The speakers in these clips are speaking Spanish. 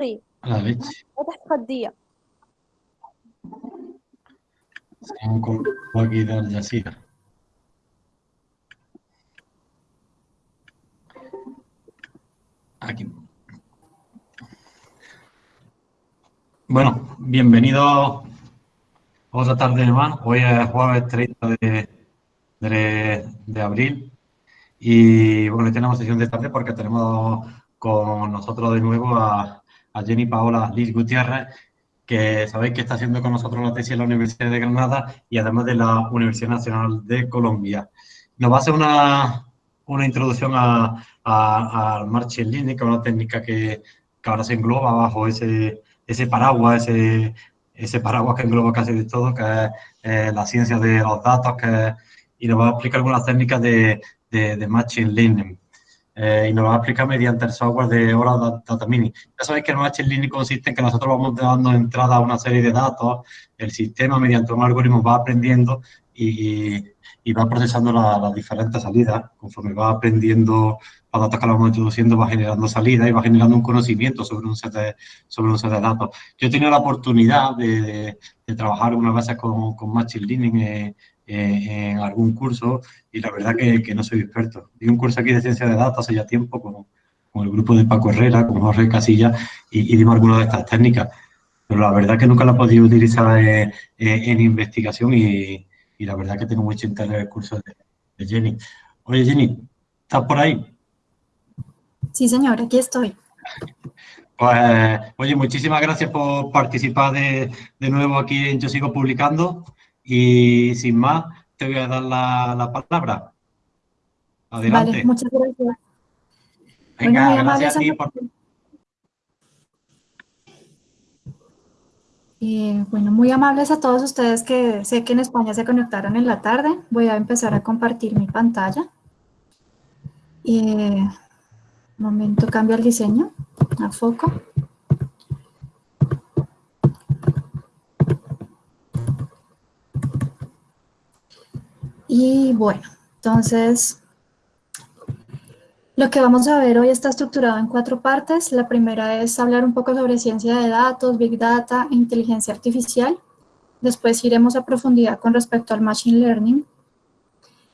A la leche. وتحدية Seguimos con aquí de Al Jazeera. Aquí. Bueno, bienvenidos otra tarde más. Hoy es jueves 30 de, de, de abril y bueno, hoy tenemos sesión de tarde porque tenemos con nosotros de nuevo a, a Jenny Paola Liz Gutiérrez, que sabéis que está haciendo con nosotros la tesis en la Universidad de Granada y además de la Universidad Nacional de Colombia. Nos va a hacer una, una introducción a, a, al Marching Learning, que es una técnica que, que ahora se engloba bajo ese, ese paraguas, ese, ese paraguas que engloba casi de todo, que es eh, la ciencia de los datos, que, y nos va a explicar algunas técnicas de, de, de Machine Learning. Eh, y nos lo va a explicar mediante el software de Oral Data Mini. Ya sabéis que el Machine Learning consiste en que nosotros vamos dando entrada a una serie de datos, el sistema mediante un algoritmo va aprendiendo y, va procesando la- las diferentes salidas. Conforme va aprendiendo los datos que le vamos introduciendo, va generando salidas y va generando un conocimiento sobre un set de, sobre un set de datos. Yo he tenido la oportunidad de, trabajar unas veces con, con Machine Learning eh, en algún curso y la verdad que, que no soy experto. Di un curso aquí de ciencia de datos hace ya tiempo con, con el grupo de Paco Herrera, con Jorge Casilla y, y dimos algunas de estas técnicas. Pero la verdad que nunca la he podido utilizar eh, eh, en investigación y, y la verdad que tengo mucho interés en el curso de, de Jenny. Oye, Jenny, ¿estás por ahí? Sí, señor, aquí estoy. Pues, oye, muchísimas gracias por participar de, de nuevo aquí en Yo Sigo Publicando y sin más, te voy a dar la, la palabra. Adelante. Vale, muchas gracias. Venga, muy gracias a ti por... Eh, bueno, muy amables a todos ustedes que sé que en España se conectaron en la tarde. Voy a empezar a compartir mi pantalla. Eh, momento, cambio el diseño a foco. Y bueno, entonces, lo que vamos a ver hoy está estructurado en cuatro partes. La primera es hablar un poco sobre ciencia de datos, Big Data e inteligencia artificial. Después iremos a profundidad con respecto al Machine Learning.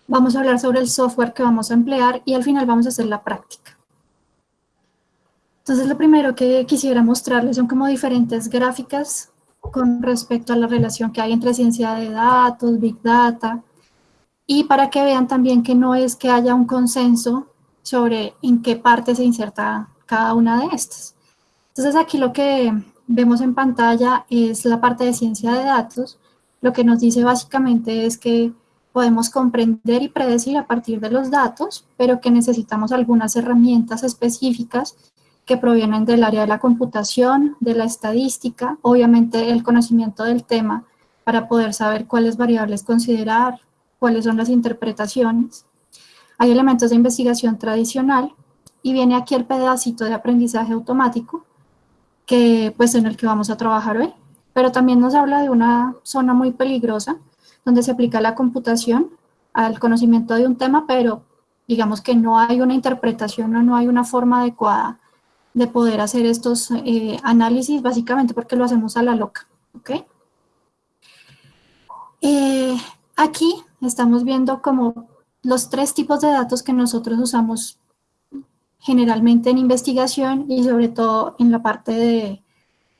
Vamos a hablar sobre el software que vamos a emplear y al final vamos a hacer la práctica. Entonces, lo primero que quisiera mostrarles son como diferentes gráficas con respecto a la relación que hay entre ciencia de datos, Big Data, y para que vean también que no es que haya un consenso sobre en qué parte se inserta cada una de estas. Entonces aquí lo que vemos en pantalla es la parte de ciencia de datos. Lo que nos dice básicamente es que podemos comprender y predecir a partir de los datos, pero que necesitamos algunas herramientas específicas que provienen del área de la computación, de la estadística, obviamente el conocimiento del tema para poder saber cuáles variables considerar, cuáles son las interpretaciones. Hay elementos de investigación tradicional y viene aquí el pedacito de aprendizaje automático, que pues en el que vamos a trabajar hoy. Pero también nos habla de una zona muy peligrosa, donde se aplica la computación al conocimiento de un tema, pero digamos que no hay una interpretación o no hay una forma adecuada de poder hacer estos eh, análisis, básicamente porque lo hacemos a la loca, ¿ok? Eh, aquí estamos viendo como los tres tipos de datos que nosotros usamos generalmente en investigación y sobre todo en la parte de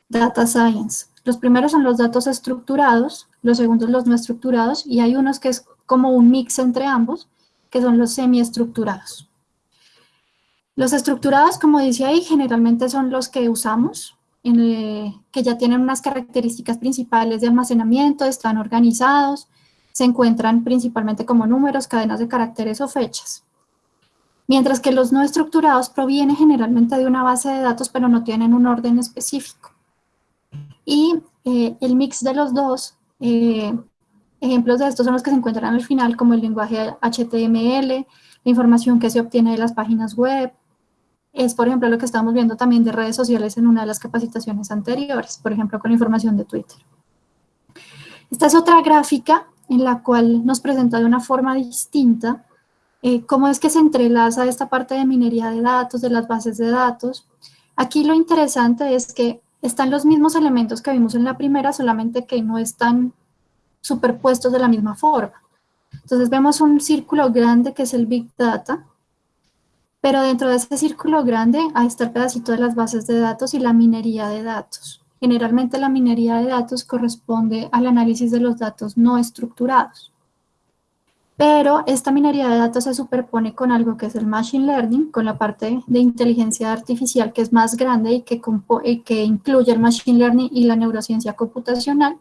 data science. Los primeros son los datos estructurados, los segundos los no estructurados y hay unos que es como un mix entre ambos, que son los semiestructurados. Los estructurados, como dice ahí, generalmente son los que usamos, en, eh, que ya tienen unas características principales de almacenamiento, están organizados, se encuentran principalmente como números, cadenas de caracteres o fechas. Mientras que los no estructurados provienen generalmente de una base de datos, pero no tienen un orden específico. Y eh, el mix de los dos, eh, ejemplos de estos son los que se encuentran al final, como el lenguaje HTML, la información que se obtiene de las páginas web, es, por ejemplo, lo que estamos viendo también de redes sociales en una de las capacitaciones anteriores, por ejemplo, con información de Twitter. Esta es otra gráfica en la cual nos presenta de una forma distinta eh, cómo es que se entrelaza esta parte de minería de datos, de las bases de datos, Aquí lo interesante es que están los mismos elementos que vimos en la primera, solamente que no están superpuestos de la misma forma. Entonces vemos un círculo grande que es el Big Data, pero dentro de ese círculo grande hay está el pedacito de las bases de datos y la minería de datos. Generalmente la minería de datos corresponde al análisis de los datos no estructurados. Pero esta minería de datos se superpone con algo que es el Machine Learning, con la parte de inteligencia artificial que es más grande y que, incluye el Machine Learning y la neurociencia computacional.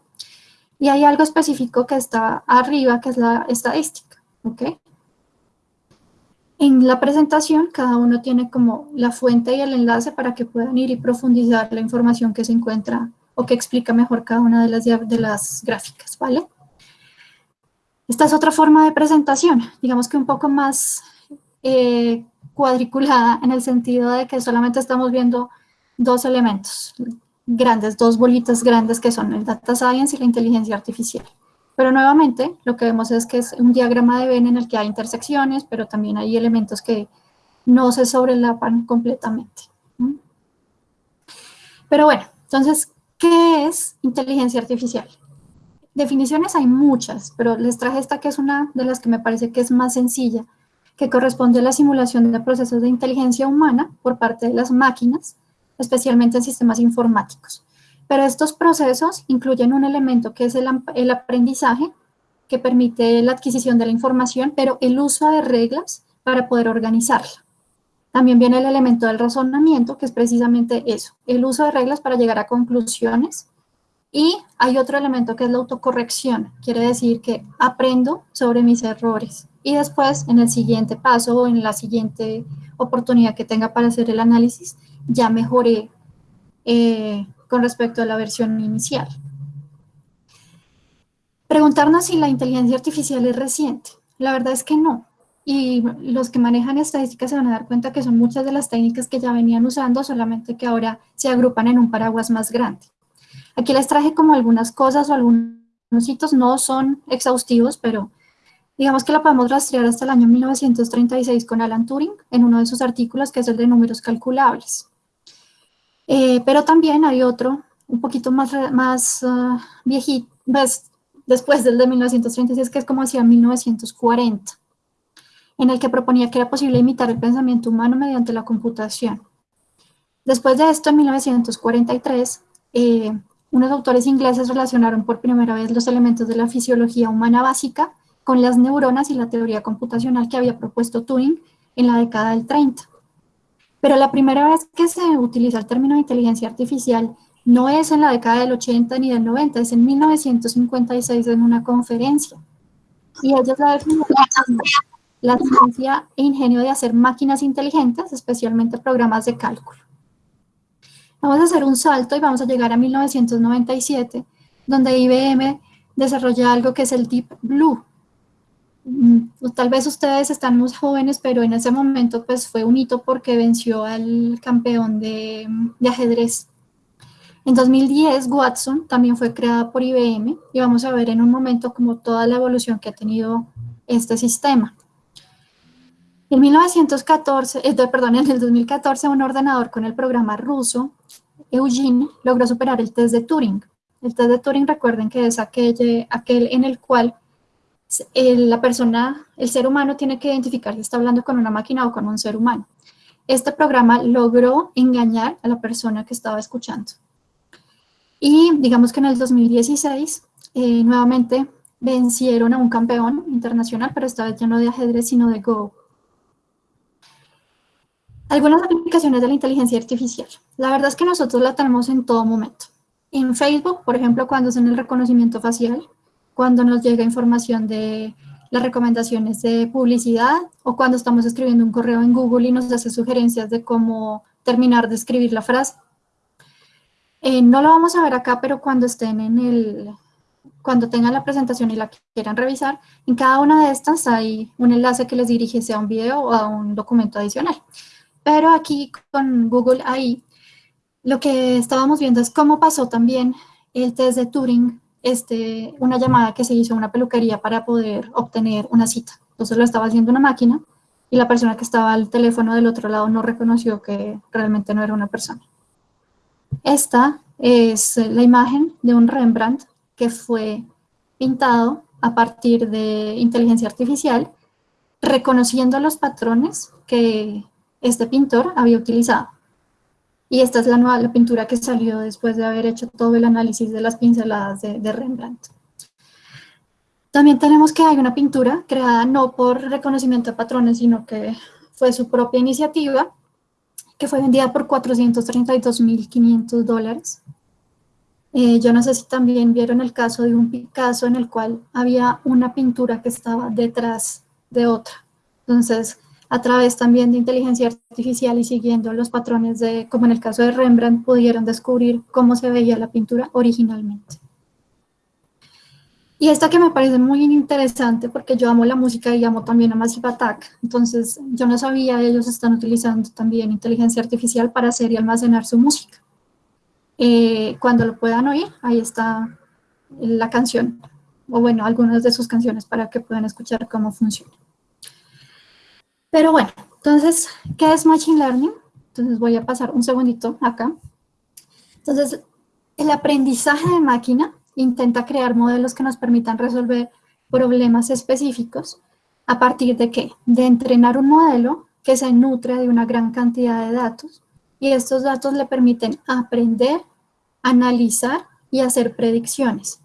Y hay algo específico que está arriba, que es la estadística. ¿ok? En la presentación, cada uno tiene como la fuente y el enlace para que puedan ir y profundizar la información que se encuentra o que explica mejor cada una de las, de las gráficas, ¿vale? Esta es otra forma de presentación, digamos que un poco más eh, cuadriculada en el sentido de que solamente estamos viendo dos elementos grandes, dos bolitas grandes que son el data science y la inteligencia artificial. Pero nuevamente lo que vemos es que es un diagrama de Venn en el que hay intersecciones, pero también hay elementos que no se sobrelapan completamente. Pero bueno, entonces, ¿qué es inteligencia artificial? Definiciones hay muchas, pero les traje esta que es una de las que me parece que es más sencilla, que corresponde a la simulación de procesos de inteligencia humana por parte de las máquinas, especialmente en sistemas informáticos. Pero estos procesos incluyen un elemento que es el, aprendizaje, que permite la adquisición de la información, pero el uso de reglas para poder organizarla. También viene el elemento del razonamiento, que es precisamente eso, el uso de reglas para llegar a conclusiones y hay otro elemento que es la autocorrección, quiere decir que aprendo sobre mis errores y después en el siguiente paso o en la siguiente oportunidad que tenga para hacer el análisis, ya mejoré eh, con respecto a la versión inicial. Preguntarnos si la inteligencia artificial es reciente. La verdad es que no. Y los que manejan estadísticas se van a dar cuenta que son muchas de las técnicas que ya venían usando, solamente que ahora se agrupan en un paraguas más grande. Aquí les traje como algunas cosas o algunos hitos, no son exhaustivos, pero digamos que la podemos rastrear hasta el año 1936 con Alan Turing en uno de sus artículos que es el de números calculables. Eh, pero también hay otro, un poquito más, más uh, viejito, después del de 1936, que es como hacia 1940, en el que proponía que era posible imitar el pensamiento humano mediante la computación. Después de esto, en 1943, eh, unos autores ingleses relacionaron por primera vez los elementos de la fisiología humana básica con las neuronas y la teoría computacional que había propuesto Turing en la década del 30. Pero la primera vez que se utiliza el término inteligencia artificial no es en la década del 80 ni del 90, es en 1956 en una conferencia. Y ellos la definieron la ciencia e ingenio de hacer máquinas inteligentes, especialmente programas de cálculo. Vamos a hacer un salto y vamos a llegar a 1997, donde IBM desarrolla algo que es el Deep Blue. Mm, tal vez ustedes están muy jóvenes, pero en ese momento pues fue un hito porque venció al campeón de, de ajedrez. En 2010, Watson también fue creada por IBM y vamos a ver en un momento como toda la evolución que ha tenido este sistema. En 1914, eh, perdón, en el 2014, un ordenador con el programa ruso, Eugene, logró superar el test de Turing. El test de Turing, recuerden que es aquel, aquel en el cual la persona, el ser humano tiene que identificar si está hablando con una máquina o con un ser humano. Este programa logró engañar a la persona que estaba escuchando. Y digamos que en el 2016, eh, nuevamente vencieron a un campeón internacional, pero esta vez ya no de ajedrez, sino de Go. Algunas aplicaciones de la inteligencia artificial. La verdad es que nosotros la tenemos en todo momento. En Facebook, por ejemplo, cuando hacen el reconocimiento facial, cuando nos llega información de las recomendaciones de publicidad o cuando estamos escribiendo un correo en Google y nos hace sugerencias de cómo terminar de escribir la frase. Eh, no lo vamos a ver acá, pero cuando estén en el, cuando tengan la presentación y la quieran revisar, en cada una de estas hay un enlace que les dirige sea a un video o a un documento adicional. Pero aquí con Google AI, lo que estábamos viendo es cómo pasó también el test de Turing, este, una llamada que se hizo a una peluquería para poder obtener una cita. Entonces lo estaba haciendo una máquina y la persona que estaba al teléfono del otro lado no reconoció que realmente no era una persona. Esta es la imagen de un Rembrandt que fue pintado a partir de inteligencia artificial, reconociendo los patrones que este pintor había utilizado. Y esta es la nueva la pintura que salió después de haber hecho todo el análisis de las pinceladas de, Rembrandt. También tenemos que hay una pintura creada no por reconocimiento de patrones, sino que fue su propia iniciativa, que fue vendida por 432.500 dólares. Eh, yo no sé si también vieron el caso de un Picasso en el cual había una pintura que estaba detrás de otra. Entonces, a través también de inteligencia artificial y siguiendo los patrones de, como en el caso de Rembrandt, pudieron descubrir cómo se veía la pintura originalmente. Y esta que me parece muy interesante porque yo amo la música y amo también a Massive Attack, entonces yo no sabía, ellos están utilizando también inteligencia artificial para hacer y almacenar su música. Eh, cuando lo puedan oír, ahí está la canción, o bueno, algunas de sus canciones para que puedan escuchar cómo funciona. Pero bueno, entonces, ¿qué es Machine Learning? Entonces voy a pasar un segundito acá. Entonces, el aprendizaje de máquina intenta crear modelos que nos permitan resolver problemas específicos a partir de qué? De entrenar un modelo que se nutre de una gran cantidad de datos y estos datos le permiten aprender, analizar y hacer predicciones,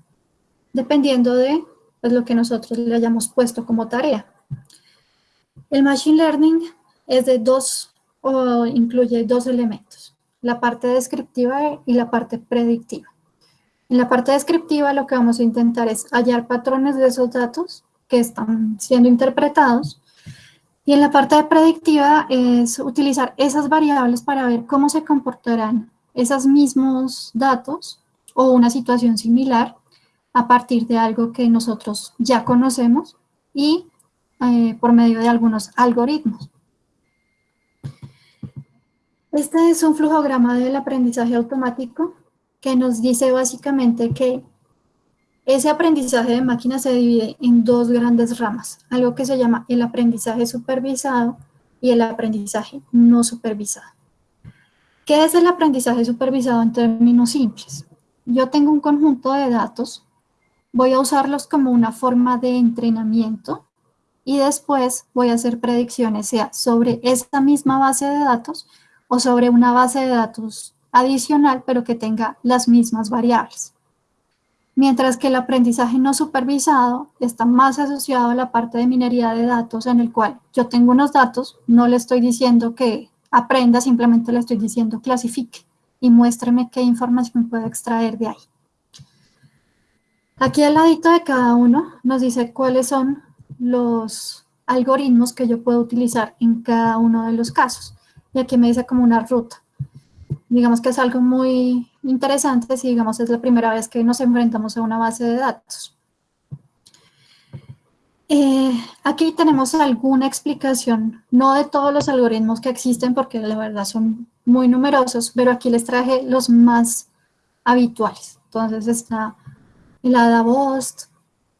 dependiendo de pues, lo que nosotros le hayamos puesto como tarea. El Machine Learning es de dos, o incluye dos elementos, la parte descriptiva y la parte predictiva. En la parte descriptiva lo que vamos a intentar es hallar patrones de esos datos que están siendo interpretados y en la parte predictiva es utilizar esas variables para ver cómo se comportarán esos mismos datos o una situación similar a partir de algo que nosotros ya conocemos y eh, por medio de algunos algoritmos. Este es un flujograma del aprendizaje automático que nos dice básicamente que ese aprendizaje de máquina se divide en dos grandes ramas, algo que se llama el aprendizaje supervisado y el aprendizaje no supervisado. ¿Qué es el aprendizaje supervisado en términos simples? Yo tengo un conjunto de datos, voy a usarlos como una forma de entrenamiento y después voy a hacer predicciones, sea sobre esta misma base de datos o sobre una base de datos adicional, pero que tenga las mismas variables. Mientras que el aprendizaje no supervisado está más asociado a la parte de minería de datos, en el cual yo tengo unos datos, no le estoy diciendo que aprenda, simplemente le estoy diciendo clasifique y muéstreme qué información puedo extraer de ahí. Aquí al ladito de cada uno nos dice cuáles son los algoritmos que yo puedo utilizar en cada uno de los casos. Y aquí me dice como una ruta digamos que es algo muy interesante si, digamos, es la primera vez que nos enfrentamos a una base de datos. Eh, aquí tenemos alguna explicación, no de todos los algoritmos que existen, porque la verdad son muy numerosos, pero aquí les traje los más habituales. Entonces está el ADA-BOST,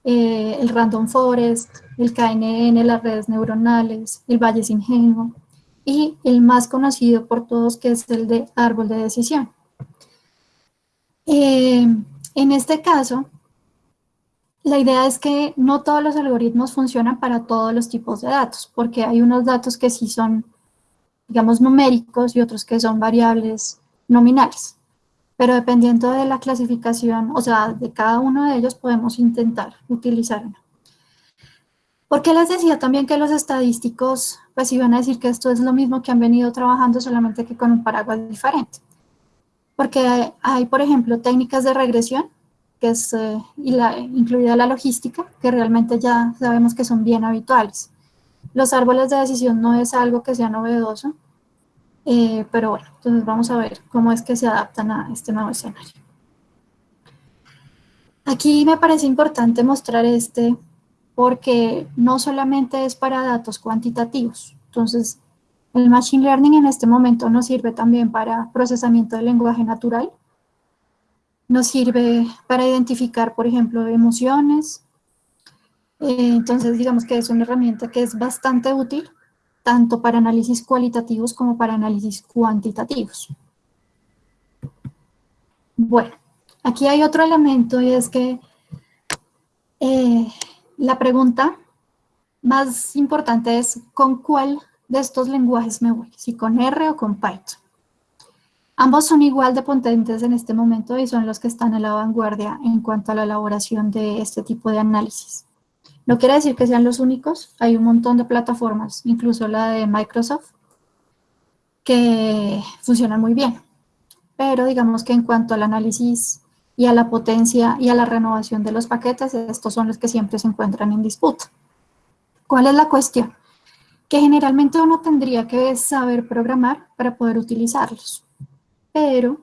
eh, el Random Forest, el KNN, las redes neuronales, el Valle Ingenuo, y el más conocido por todos que es el de árbol de decisión. Eh, en este caso, la idea es que no todos los algoritmos funcionan para todos los tipos de datos, porque hay unos datos que sí son, digamos, numéricos y otros que son variables nominales. Pero dependiendo de la clasificación, o sea, de cada uno de ellos podemos intentar utilizar uno. ¿Por qué les decía también que los estadísticos pues iban a decir que esto es lo mismo que han venido trabajando solamente que con un paraguas diferente? Porque hay, por ejemplo, técnicas de regresión, que es eh, incluida la logística, que realmente ya sabemos que son bien habituales. Los árboles de decisión no es algo que sea novedoso, eh, pero bueno, entonces vamos a ver cómo es que se adaptan a este nuevo escenario. Aquí me parece importante mostrar este porque no solamente es para datos cuantitativos. Entonces, el Machine Learning en este momento nos sirve también para procesamiento del lenguaje natural, nos sirve para identificar, por ejemplo, emociones. Eh, entonces, digamos que es una herramienta que es bastante útil tanto para análisis cualitativos como para análisis cuantitativos. Bueno, aquí hay otro elemento y es que eh, la pregunta más importante es ¿con cuál de estos lenguajes me voy? Si con R o con Python. Ambos son igual de potentes en este momento y son los que están a la vanguardia en cuanto a la elaboración de este tipo de análisis. No quiere decir que sean los únicos, hay un montón de plataformas, incluso la de Microsoft, que funcionan muy bien. Pero digamos que en cuanto al análisis y a la potencia y a la renovación de los paquetes, estos son los que siempre se encuentran en disputa. ¿Cuál es la cuestión? Que generalmente uno tendría que saber programar para poder utilizarlos. Pero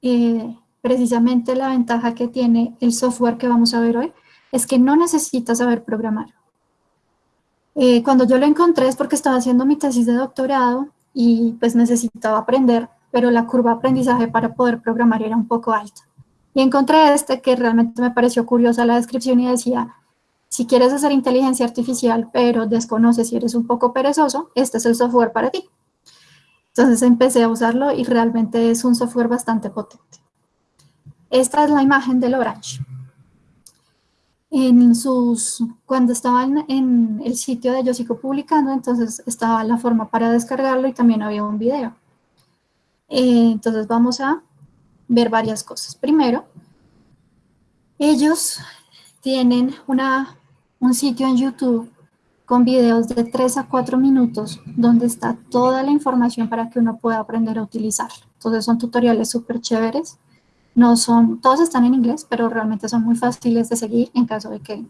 eh, precisamente la ventaja que tiene el software que vamos a ver hoy es que no necesitas saber programar. Eh, cuando yo lo encontré es porque estaba haciendo mi tesis de doctorado y pues necesitaba aprender, pero la curva de aprendizaje para poder programar era un poco alta. Y encontré este que realmente me pareció curiosa la descripción y decía, si quieres hacer inteligencia artificial, pero desconoces si eres un poco perezoso, este es el software para ti. Entonces empecé a usarlo y realmente es un software bastante potente. Esta es la imagen del Orange. En sus, cuando estaba en, el sitio de Yo Sigo Publicando, entonces estaba la forma para descargarlo y también había un video. Eh, entonces vamos a ver varias cosas. Primero, ellos tienen una un sitio en YouTube con videos de 3 a 4 minutos donde está toda la información para que uno pueda aprender a utilizarlo. Entonces son tutoriales súper chéveres. No son, todos están en inglés, pero realmente son muy fáciles de seguir en caso de que,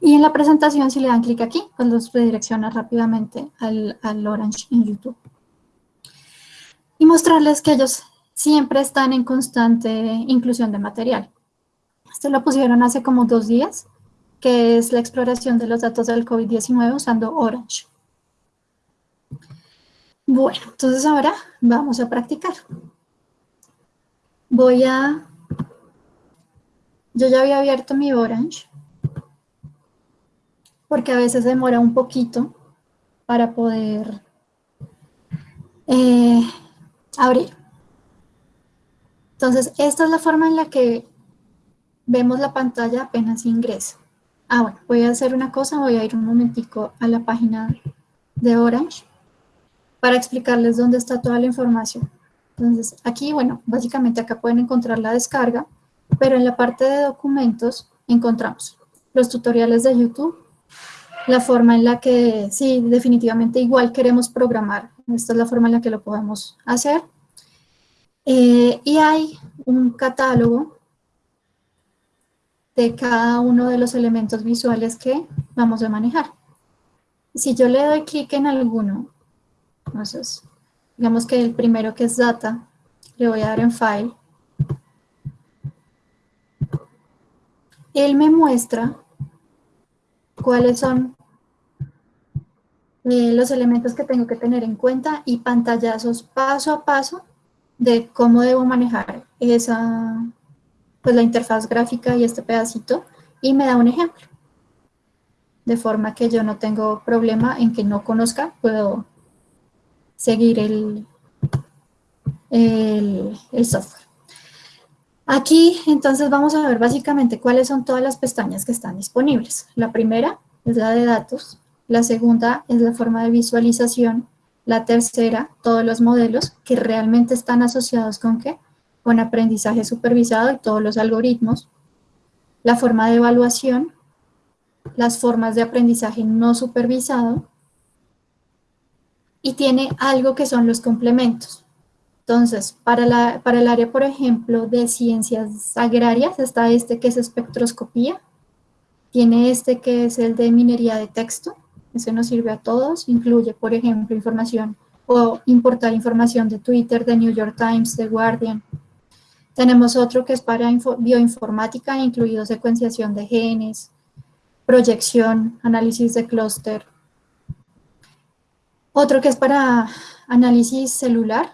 Y en la presentación, si le dan clic aquí, pues los redirecciona rápidamente al, al Orange en YouTube. Y mostrarles que ellos siempre están en constante inclusión de material. Esto lo pusieron hace como dos días que es la exploración de los datos del COVID-19 usando Orange. Bueno, entonces ahora vamos a practicar. Voy a... Yo ya había abierto mi Orange, porque a veces demora un poquito para poder eh, abrir. Entonces, esta es la forma en la que vemos la pantalla apenas ingresa. Ah, bueno, voy a hacer una cosa, voy a ir un momentico a la página de Orange para explicarles dónde está toda la información. Entonces, aquí, bueno, básicamente acá pueden encontrar la descarga, pero en la parte de documentos encontramos los tutoriales de YouTube, la forma en la que, sí, definitivamente igual queremos programar. Esta es la forma en la que lo podemos hacer. Eh, y hay un catálogo de cada uno de los elementos visuales que vamos a manejar. Si yo le doy clic en alguno, entonces, digamos que el primero que es data, le voy a dar en file, él me muestra cuáles son eh, los elementos que tengo que tener en cuenta y pantallazos paso a paso de cómo debo manejar esa, pues la interfaz gráfica y este pedacito y me da un ejemplo. De forma que yo no tengo problema en que no conozca, puedo seguir el, el, software. Aquí entonces vamos a ver básicamente cuáles son todas las pestañas que están disponibles. La primera es la de datos, la segunda es la forma de visualización, la tercera, todos los modelos que realmente están asociados con qué? con aprendizaje supervisado y todos los algoritmos, la forma de evaluación, las formas de aprendizaje no supervisado y tiene algo que son los complementos. Entonces, para, la, para el área, por ejemplo, de ciencias agrarias, está este que es espectroscopía, tiene este que es el de minería de texto, ese nos sirve a todos, incluye, por ejemplo, información o importar información de Twitter, de New York Times, de Guardian, tenemos otro que es para bioinformática, incluido secuenciación de genes, proyección, análisis de clúster. Otro que es para análisis celular.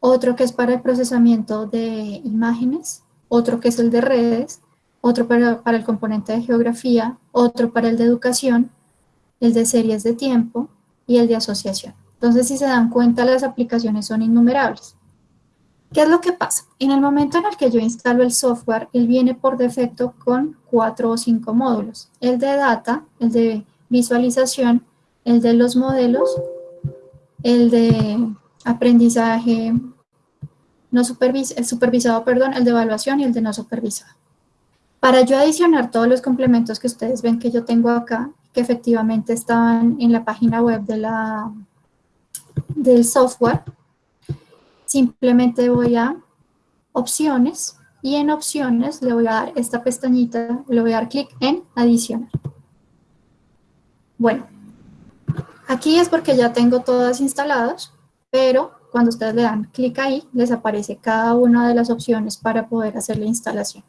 Otro que es para el procesamiento de imágenes. Otro que es el de redes. Otro para, el componente de geografía. Otro para el de educación. el de series de tiempo y el de asociación. Entonces, si se dan cuenta, las aplicaciones son innumerables. ¿Qué es lo que pasa? En el momento en el que yo instalo el software, él viene por defecto con cuatro o cinco módulos. El de data, el de visualización, el de los modelos, el de aprendizaje no supervisado, perdón, el de evaluación y el de no supervisado. Para yo adicionar todos los complementos que ustedes ven que yo tengo acá, que efectivamente están en la página web de la, del software, simplemente voy a opciones y en opciones le voy a dar esta pestañita, le voy a dar clic en adicionar. Bueno, aquí es porque ya tengo todas instaladas, pero cuando ustedes le dan clic ahí, les aparece cada una de las opciones para poder hacer la instalación.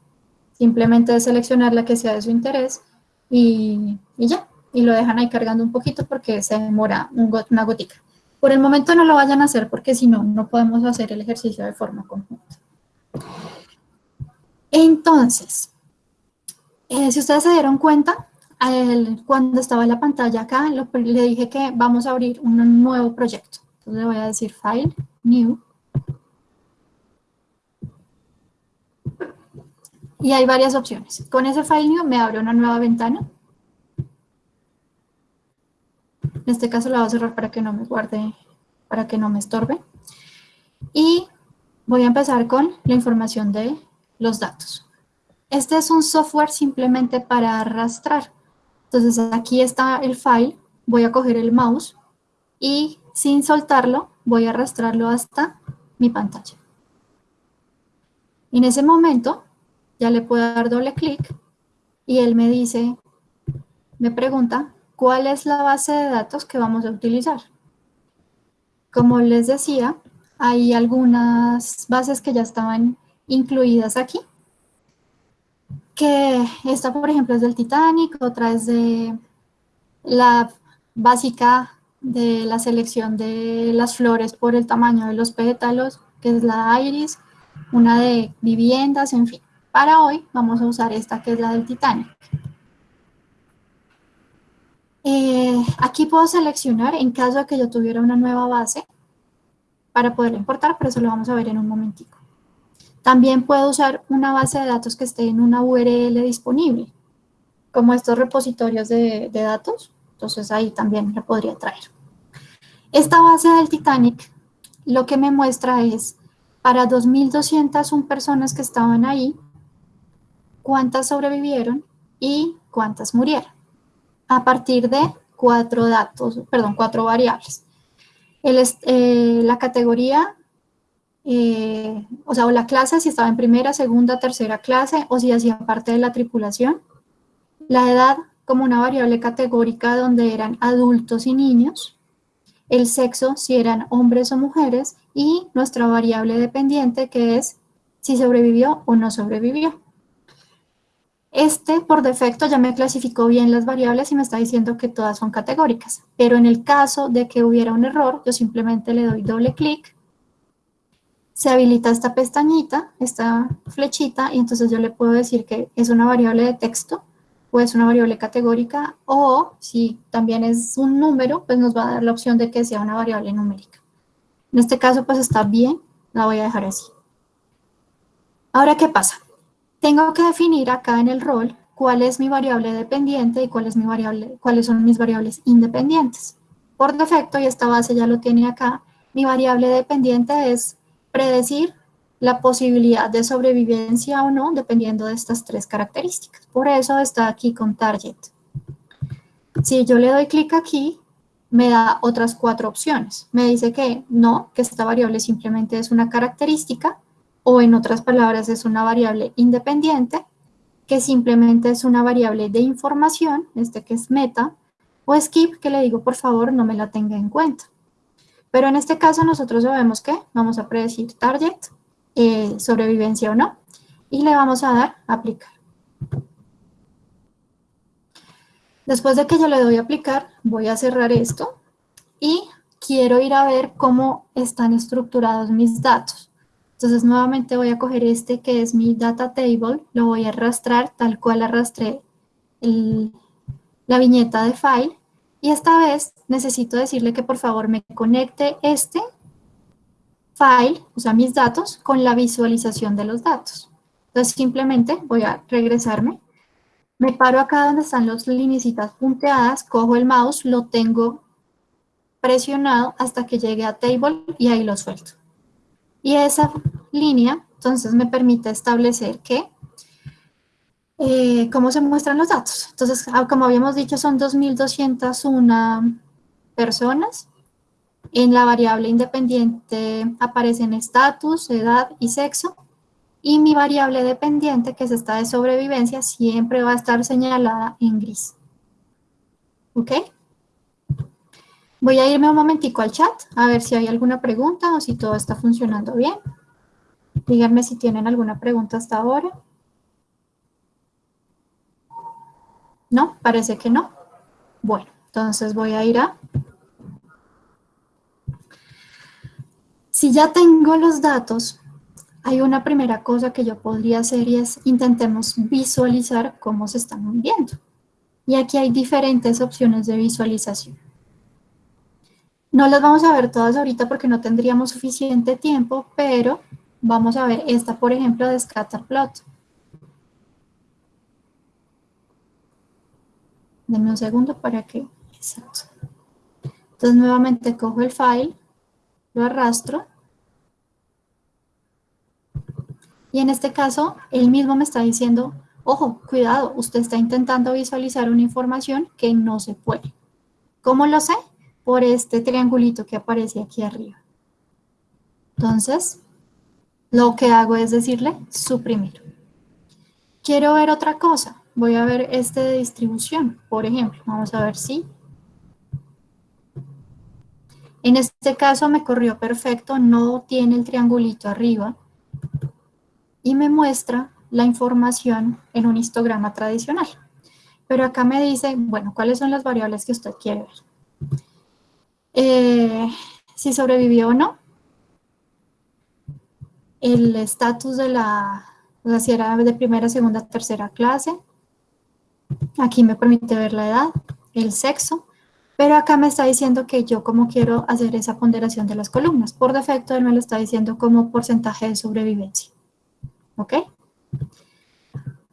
Simplemente seleccionar la que sea de su interés y, y ya, y lo dejan ahí cargando un poquito porque se demora una gotica. Por el momento no lo vayan a hacer porque si no, no podemos hacer el ejercicio de forma conjunta. Entonces, eh, si ustedes se dieron cuenta, cuando estaba la pantalla acá, le dije que vamos a abrir un nuevo proyecto. Entonces le voy a decir File, New. Y hay varias opciones. Con ese File New me abre una nueva ventana. En este caso la voy a cerrar para que no me guarde, para que no me estorbe. Y voy a empezar con la información de los datos. Este es un software simplemente para arrastrar. Entonces aquí está el file, voy a coger el mouse y sin soltarlo voy a arrastrarlo hasta mi pantalla. En ese momento ya le puedo dar doble clic y él me dice, me pregunta ¿Cuál es la base de datos que vamos a utilizar? Como les decía, hay algunas bases que ya estaban incluidas aquí. Que esta, por ejemplo, es del Titanic, otra es de la básica de la selección de las flores por el tamaño de los pétalos, que es la iris, una de viviendas, en fin. Para hoy vamos a usar esta que es la del Titanic. Eh, aquí puedo seleccionar en caso de que yo tuviera una nueva base para poderla importar, pero eso lo vamos a ver en un momentico. También puedo usar una base de datos que esté en una URL disponible, como estos repositorios de, de datos. Entonces ahí también la podría traer. Esta base del Titanic lo que me muestra es para 2.201 personas que estaban ahí, cuántas sobrevivieron y cuántas murieron a partir de cuatro datos, perdón, cuatro variables. Eh, la categoría, eh, o sea, o la clase, si estaba en primera, segunda, tercera clase, o si hacía parte de la tripulación. La edad como una variable categórica donde eran adultos y niños. El sexo, si eran hombres o mujeres. Y nuestra variable dependiente, que es si sobrevivió o no sobrevivió. Este, por defecto, ya me clasificó bien las variables y me está diciendo que todas son categóricas. Pero en el caso de que hubiera un error, yo simplemente le doy doble clic, se habilita esta pestañita, esta flechita, y entonces yo le puedo decir que es una variable de texto o es una variable categórica, o si también es un número, pues nos va a dar la opción de que sea una variable numérica. En este caso, pues está bien, la voy a dejar así. Ahora, ¿qué pasa? tengo que definir acá en el rol cuál es mi variable dependiente y cuál es mi cuáles son mis variables independientes. Por defecto, y esta base ya lo tiene acá, mi variable dependiente es predecir la posibilidad de sobrevivencia o no, dependiendo de estas tres características. Por eso está aquí con target. Si yo le doy clic aquí, me da otras cuatro opciones. Me dice que no, que esta variable simplemente es una característica, o en otras palabras es una variable independiente, que simplemente es una variable de información, este que es meta, o skip, que le digo por favor no me la tenga en cuenta. Pero en este caso nosotros sabemos que vamos a predecir target, eh, sobrevivencia o no, y le vamos a dar aplicar. Después de que yo le doy aplicar, voy a cerrar esto y quiero ir a ver cómo están estructurados mis datos. Entonces nuevamente voy a coger este que es mi data table, lo voy a arrastrar tal cual arrastré la viñeta de file Y esta vez necesito decirle que por favor me conecte este file, o sea, mis datos, con la visualización de los datos. Entonces simplemente voy a regresarme, me paro acá donde están las linecitas punteadas, cojo el mouse, lo tengo presionado hasta que llegue a table y ahí lo suelto. Y esa línea, entonces me permite establecer que, eh, cómo se muestran los datos. Entonces, ah, como habíamos dicho, son 2.201 personas. En la variable independiente aparecen estatus, edad y sexo. Y mi variable dependiente, que es esta de sobrevivencia, siempre va a estar señalada en gris. ¿Ok? Voy a irme un momentico al chat, a ver si hay alguna pregunta o si todo está funcionando bien. Díganme si tienen alguna pregunta hasta ahora. ¿No? Parece que no. Bueno, entonces voy a ir a... Si ya tengo los datos, hay una primera cosa que yo podría hacer y es intentemos visualizar cómo se están viendo. Y aquí hay diferentes opciones de visualización. No las vamos a ver todas ahorita porque no tendríamos suficiente tiempo, pero vamos a ver esta, por ejemplo, de Scatterplot. Denme un segundo para que... Exacto. Entonces nuevamente cojo el file, lo arrastro. Y en este caso, él mismo me está diciendo, ojo, cuidado, usted está intentando visualizar una información que no se puede. ¿Cómo lo sé? por este triangulito que aparece aquí arriba. Entonces, lo que hago es decirle suprimir. Quiero ver otra cosa. Voy a ver este de distribución, por ejemplo. Vamos a ver si. En este caso me corrió perfecto, no tiene el triangulito arriba. Y me muestra la información en un histograma tradicional. Pero acá me dice, bueno, ¿cuáles son las variables que usted quiere ver? Eh, si sobrevivió o no, el estatus de la, o sea, si era de primera, segunda, tercera clase, aquí me permite ver la edad, el sexo, pero acá me está diciendo que yo como quiero hacer esa ponderación de las columnas. Por defecto él me lo está diciendo como porcentaje de sobrevivencia. ¿Ok?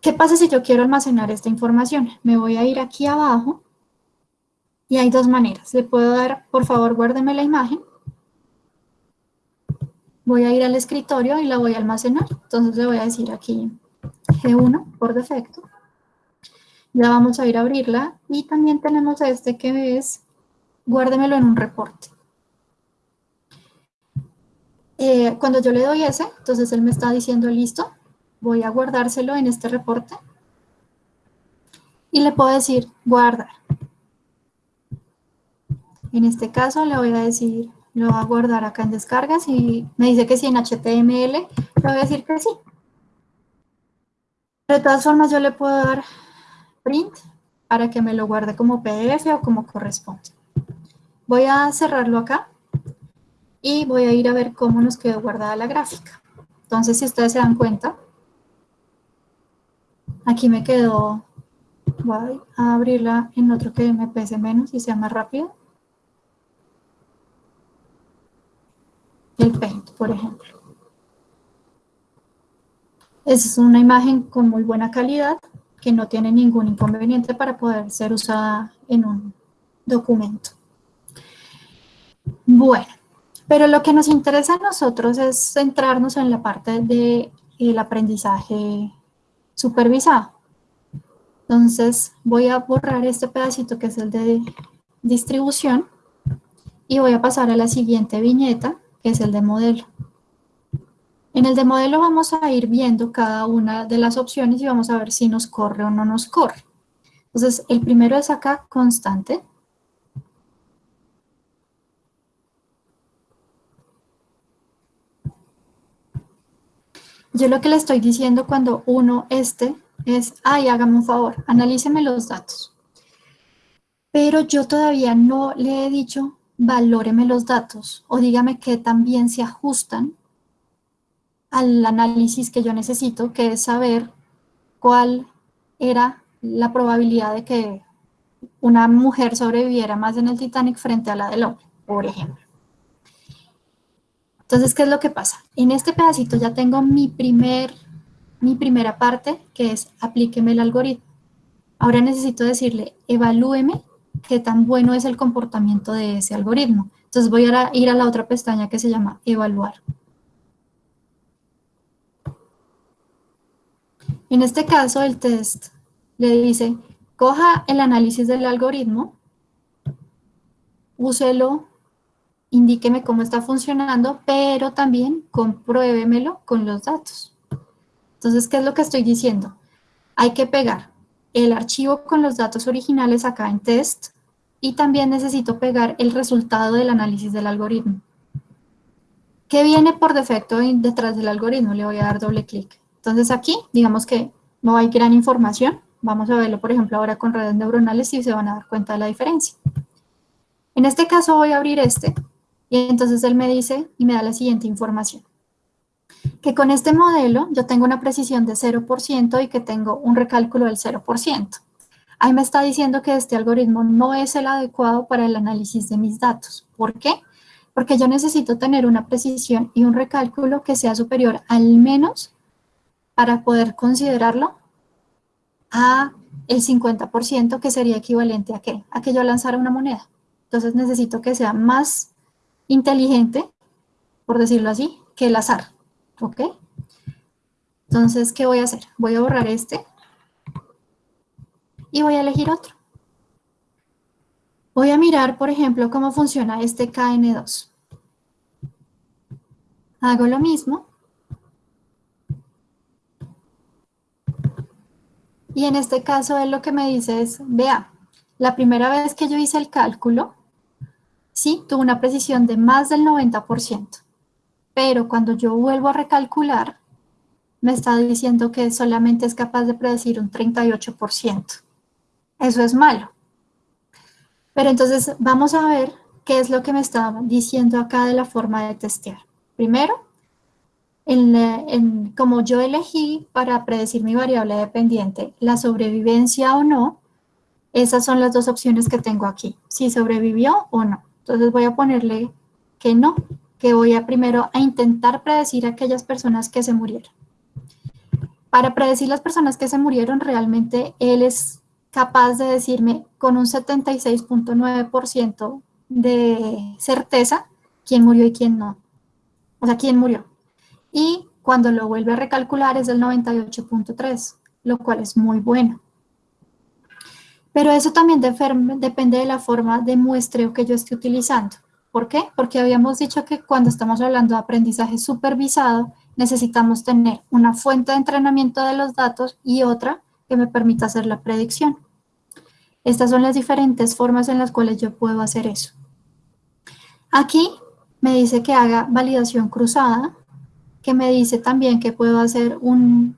¿Qué pasa si yo quiero almacenar esta información? Me voy a ir aquí abajo y hay dos maneras. Le puedo dar, por favor, guárdeme la imagen. Voy a ir al escritorio y la voy a almacenar. Entonces le voy a decir aquí G1 por defecto. Ya vamos a ir a abrirla. Y también tenemos este que es, guárdemelo en un reporte. Eh, cuando yo le doy ese, entonces él me está diciendo listo, voy a guardárselo en este reporte. Y le puedo decir guardar. En este caso le voy a decir, lo voy a guardar acá en descargas y me dice que sí en HTML, le voy a decir que sí. de todas formas yo le puedo dar print para que me lo guarde como PDF o como corresponde. Voy a cerrarlo acá y voy a ir a ver cómo nos quedó guardada la gráfica. Entonces, si ustedes se dan cuenta, aquí me quedó, voy a abrirla en otro que me pese menos y sea más rápido. el Paint, por ejemplo. Es una imagen con muy buena calidad que no tiene ningún inconveniente para poder ser usada en un documento. Bueno, pero lo que nos interesa a nosotros es centrarnos en la parte del aprendizaje supervisado. Entonces voy a borrar este pedacito que es el de distribución y voy a pasar a la siguiente viñeta que es el de modelo. En el de modelo vamos a ir viendo cada una de las opciones y vamos a ver si nos corre o no nos corre. Entonces, el primero es acá, constante. Yo lo que le estoy diciendo cuando uno este es, ay, hágame un favor, analíceme los datos. Pero yo todavía no le he dicho valóreme los datos o dígame que también se ajustan al análisis que yo necesito, que es saber cuál era la probabilidad de que una mujer sobreviviera más en el Titanic frente a la del hombre, por ejemplo. Entonces, ¿qué es lo que pasa? En este pedacito ya tengo mi, primer, mi primera parte, que es aplíqueme el algoritmo. Ahora necesito decirle, evalúeme qué tan bueno es el comportamiento de ese algoritmo. Entonces voy a ir a la otra pestaña que se llama evaluar. En este caso, el test le dice, coja el análisis del algoritmo, úselo indíqueme cómo está funcionando, pero también compruébemelo con los datos. Entonces, ¿qué es lo que estoy diciendo? Hay que pegar el archivo con los datos originales acá en test y también necesito pegar el resultado del análisis del algoritmo. ¿Qué viene por defecto detrás del algoritmo? Le voy a dar doble clic. Entonces aquí, digamos que no hay gran información. Vamos a verlo, por ejemplo, ahora con redes neuronales y se van a dar cuenta de la diferencia. En este caso voy a abrir este y entonces él me dice y me da la siguiente información. Que con este modelo yo tengo una precisión de 0% y que tengo un recálculo del 0%. Ahí me está diciendo que este algoritmo no es el adecuado para el análisis de mis datos. ¿Por qué? Porque yo necesito tener una precisión y un recálculo que sea superior al menos para poder considerarlo a el 50% que sería equivalente a qué? A que yo lanzara una moneda. Entonces necesito que sea más inteligente, por decirlo así, que el azar, ¿ok? Entonces, ¿qué voy a hacer? Voy a borrar este y voy a elegir otro. Voy a mirar, por ejemplo, cómo funciona este KN2. Hago lo mismo. Y en este caso él lo que me dice es, vea, la primera vez que yo hice el cálculo, sí, tuvo una precisión de más del 90%, pero cuando yo vuelvo a recalcular, me está diciendo que solamente es capaz de predecir un 38%. Eso es malo. Pero entonces vamos a ver qué es lo que me está diciendo acá de la forma de testear. Primero, como yo elegí para predecir mi variable dependiente la sobrevivencia o no, esas son las dos opciones que tengo aquí, si sobrevivió o no. Entonces voy a ponerle que no, que voy a primero a intentar predecir a aquellas personas que se murieron. Para predecir las personas que se murieron, realmente él es capaz de decirme con un 76.9% de certeza quién murió y quién no. O sea, quién murió. Y cuando lo vuelve a recalcular es del 98.3, lo cual es muy bueno. Pero eso también depende de la forma de muestreo que yo esté utilizando. ¿Por qué? Porque habíamos dicho que cuando estamos hablando de aprendizaje supervisado, necesitamos tener una fuente de entrenamiento de los datos y otra que me permita hacer la predicción. Estas son las diferentes formas en las cuales yo puedo hacer eso. Aquí me dice que haga validación cruzada, que me dice también que puedo hacer un,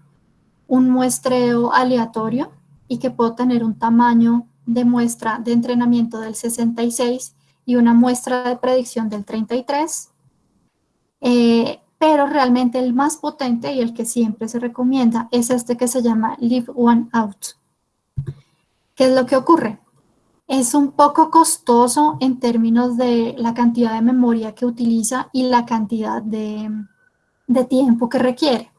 un muestreo aleatorio, y que puedo tener un tamaño de muestra de entrenamiento del 66 y una muestra de predicción del 33, eh, pero realmente el más potente y el que siempre se recomienda es este que se llama Leave One Out. ¿Qué es lo que ocurre? Es un poco costoso en términos de la cantidad de memoria que utiliza y la cantidad de, de tiempo que requiere.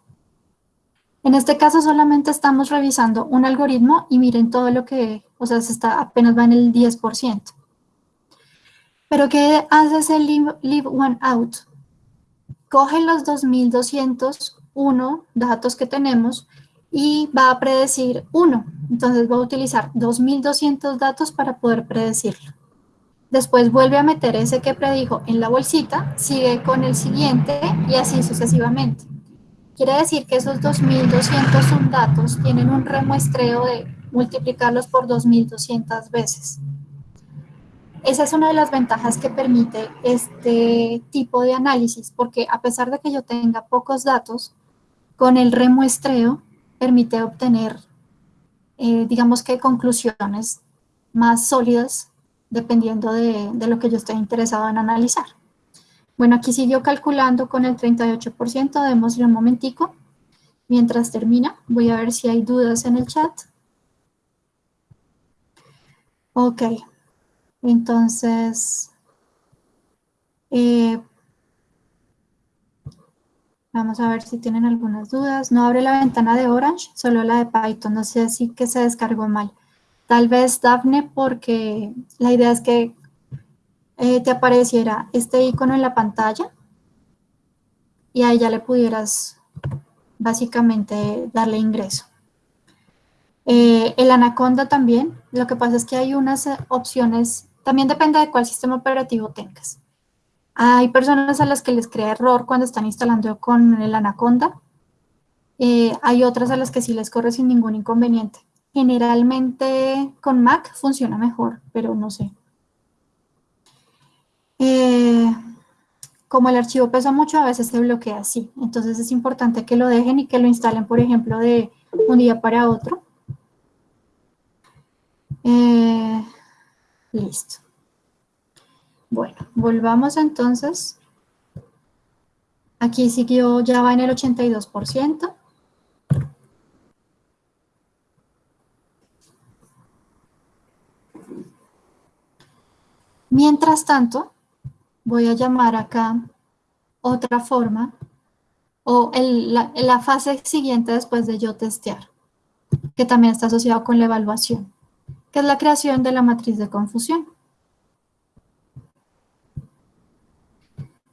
En este caso solamente estamos revisando un algoritmo y miren todo lo que, o sea, se está, apenas va en el 10%. Pero ¿qué hace ese leave, one out? Coge los 2201 datos que tenemos y va a predecir uno. Entonces va a utilizar 2200 datos para poder predecirlo. Después vuelve a meter ese que predijo en la bolsita, sigue con el siguiente y así sucesivamente. Quiere decir que esos 2.201 datos tienen un remuestreo de multiplicarlos por 2.200 veces. Esa es una de las ventajas que permite este tipo de análisis, porque a pesar de que yo tenga pocos datos, con el remuestreo permite obtener, eh, digamos que conclusiones más sólidas dependiendo de, de lo que yo esté interesado en analizar. Bueno, aquí siguió calculando con el 38%, démosle un momentico. Mientras termina, voy a ver si hay dudas en el chat. Ok, entonces, eh, vamos a ver si tienen algunas dudas. No abre la ventana de Orange, solo la de Python. No sé si que se descargó mal. Tal vez Daphne porque la idea es que eh, te apareciera este icono en la pantalla y ahí ya le pudieras básicamente darle ingreso. Eh, el Anaconda también, lo que pasa es que hay unas eh, opciones, también depende de cuál sistema operativo tengas. Hay personas a las que les crea error cuando están instalando con el Anaconda. Hay otras a las que sí les corre sin ningún inconveniente. Generalmente con Mac funciona mejor, pero no sé. como el archivo pesa mucho, a veces se bloquea así. Entonces es importante que lo dejen y que lo instalen, por ejemplo, de un día para otro. Eh, listo. Bueno, volvamos entonces. Aquí siguió, ya va en el 82%. Mientras tanto, voy a llamar acá otra forma o la, fase siguiente después de yo testear, que también está asociado con la evaluación que es la creación de la matriz de confusión.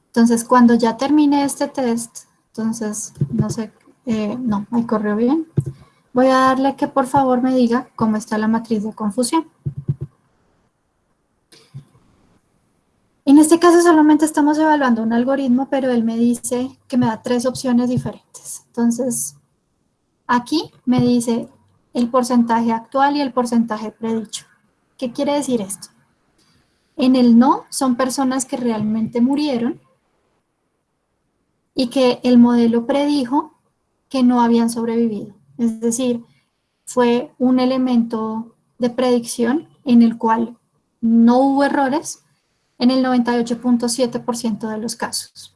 Entonces, cuando ya termine este test, entonces, no sé, eh, no, ahí corrió bien. Voy a darle que por favor me diga cómo está la matriz de confusión. En este caso solamente estamos evaluando un algoritmo, pero él me dice que me da tres opciones diferentes. Entonces, aquí me dice el porcentaje actual y el porcentaje predicho. ¿Qué quiere decir esto? En el no son personas que realmente murieron y que el modelo predijo que no habían sobrevivido. Es decir, fue un elemento de predicción en el cual no hubo errores en el 98.7% de los casos.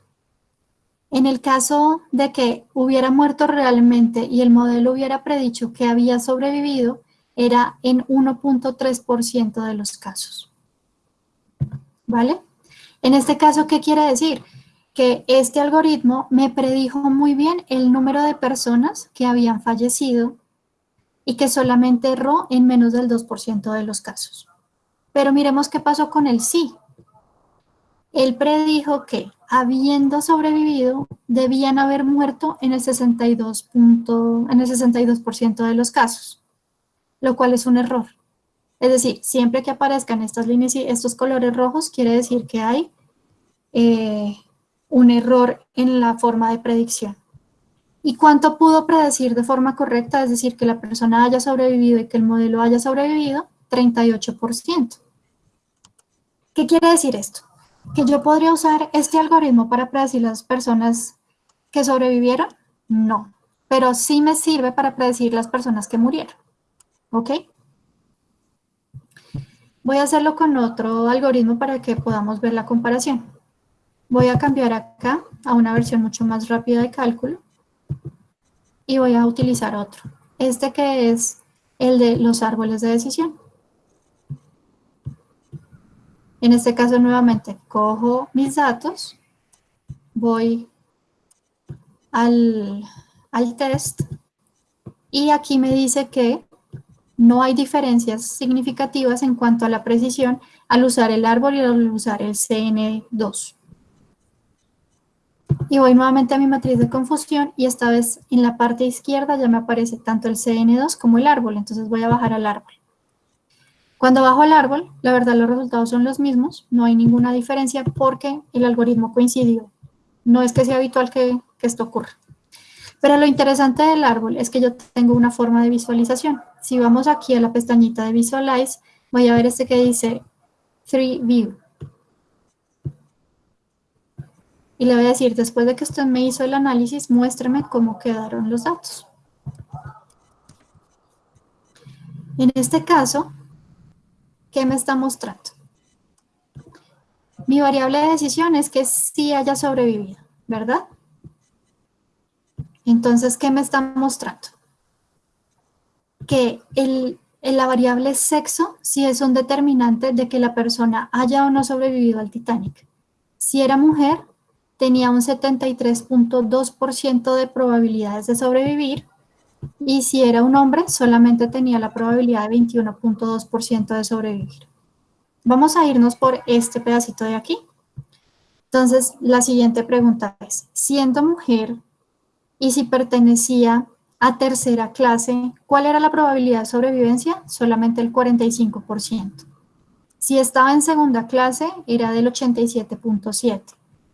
En el caso de que hubiera muerto realmente y el modelo hubiera predicho que había sobrevivido, era en 1.3% de los casos. ¿Vale? En este caso, ¿qué quiere decir? Que este algoritmo me predijo muy bien el número de personas que habían fallecido y que solamente erró en menos del 2% de los casos. Pero miremos qué pasó con el sí. Él predijo que habiendo sobrevivido, debían haber muerto en el 62%, en el 62 de los casos, lo cual es un error. Es decir, siempre que aparezcan estas líneas y estos colores rojos, quiere decir que hay eh, un error en la forma de predicción. ¿Y cuánto pudo predecir de forma correcta? Es decir, que la persona haya sobrevivido y que el modelo haya sobrevivido, 38%. ¿Qué quiere decir esto? Que yo podría usar este algoritmo para predecir las personas que sobrevivieron, no, pero sí me sirve para predecir las personas que murieron, ¿ok? Voy a hacerlo con otro algoritmo para que podamos ver la comparación. Voy a cambiar acá a una versión mucho más rápida de cálculo y voy a utilizar otro. Este que es el de los árboles de decisión. En este caso, nuevamente, cojo mis datos, voy al, test y aquí me dice que no hay diferencias significativas en cuanto a la precisión al usar el árbol y al usar el CN2. Y voy nuevamente a mi matriz de confusión y esta vez en la parte izquierda ya me aparece tanto el CN2 como el árbol, entonces voy a bajar al árbol. Cuando bajo el árbol, la verdad los resultados son los mismos, no hay ninguna diferencia porque el algoritmo coincidió. No es que sea habitual que, esto ocurra. Pero lo interesante del árbol es que yo tengo una forma de visualización. Si vamos aquí a la pestañita de Visualize, voy a ver este que dice 3 View. Y le voy a decir, después de que usted me hizo el análisis, muéstrame cómo quedaron los datos. En este caso, ¿qué me está mostrando? Mi variable de decisión es que sí haya sobrevivido, ¿verdad? Entonces, ¿qué me está mostrando? Que el, la variable sexo sí es un determinante de que la persona haya o no sobrevivido al Titanic. Si era mujer, tenía un 73.2% de probabilidades de sobrevivir y si era un hombre, solamente tenía la probabilidad de 21.2% de sobrevivir. Vamos a irnos por este pedacito de aquí. Entonces, la siguiente pregunta es, siendo mujer y si pertenecía a tercera clase, ¿cuál era la probabilidad de sobrevivencia? Solamente el 45%. Si estaba en segunda clase, era del 87.7.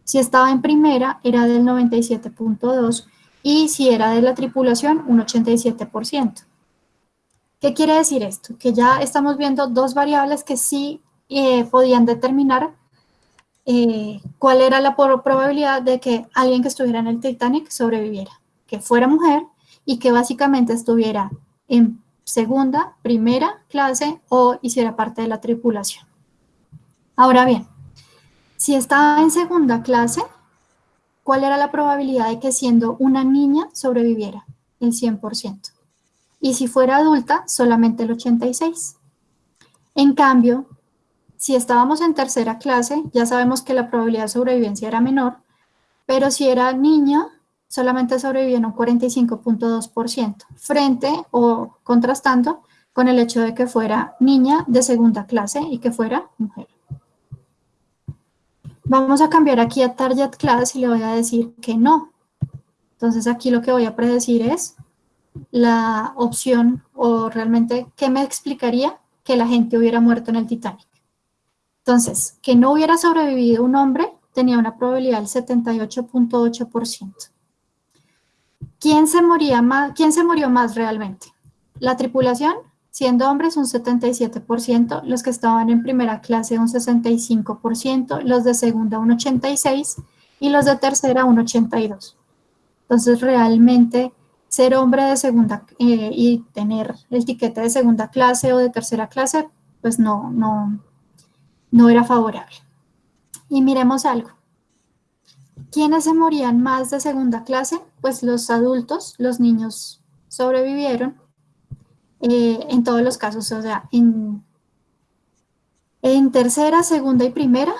Si estaba en primera, era del 97.2 y si era de la tripulación, un 87%. ¿Qué quiere decir esto? Que ya estamos viendo dos variables que sí eh, podían determinar eh, cuál era la probabilidad de que alguien que estuviera en el Titanic sobreviviera, que fuera mujer y que básicamente estuviera en segunda, primera clase o hiciera parte de la tripulación. Ahora bien, si estaba en segunda clase, ¿cuál era la probabilidad de que siendo una niña sobreviviera? El 100%. Y si fuera adulta, solamente el 86%. En cambio, si estábamos en tercera clase, ya sabemos que la probabilidad de sobrevivencia era menor, pero si era niña, solamente sobrevivía en un 45.2%, frente o contrastando con el hecho de que fuera niña de segunda clase y que fuera mujer. Vamos a cambiar aquí a Target Class y le voy a decir que no. Entonces aquí lo que voy a predecir es la opción o realmente qué me explicaría que la gente hubiera muerto en el Titanic. Entonces, que no hubiera sobrevivido un hombre tenía una probabilidad del 78.8%. ¿Quién se, más, ¿Quién se murió más realmente? La tripulación siendo hombres un 77%, los que estaban en primera clase un 65%, los de segunda un 86% y los de tercera un 82%. Entonces realmente ser hombre de segunda eh, y tener el tiquete de segunda clase o de tercera clase, pues no, no, no era favorable. Y miremos algo. ¿Quiénes se morían más de segunda clase? Pues los adultos, los niños sobrevivieron eh, en todos los casos, o sea, en, en tercera, segunda y primera,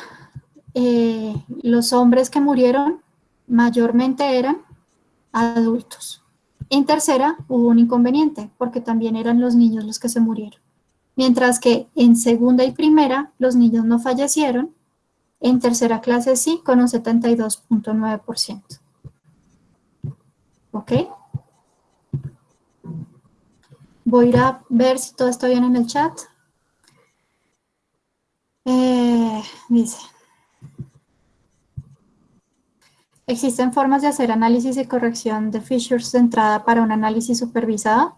eh, los hombres que murieron mayormente eran adultos. En tercera hubo un inconveniente, porque también eran los niños los que se murieron. Mientras que en segunda y primera los niños no fallecieron, en tercera clase sí, con un 72.9%. ¿Ok? Voy a ir a ver si todo está bien en el chat. Eh, dice, ¿existen formas de hacer análisis y corrección de features de entrada para un análisis supervisado?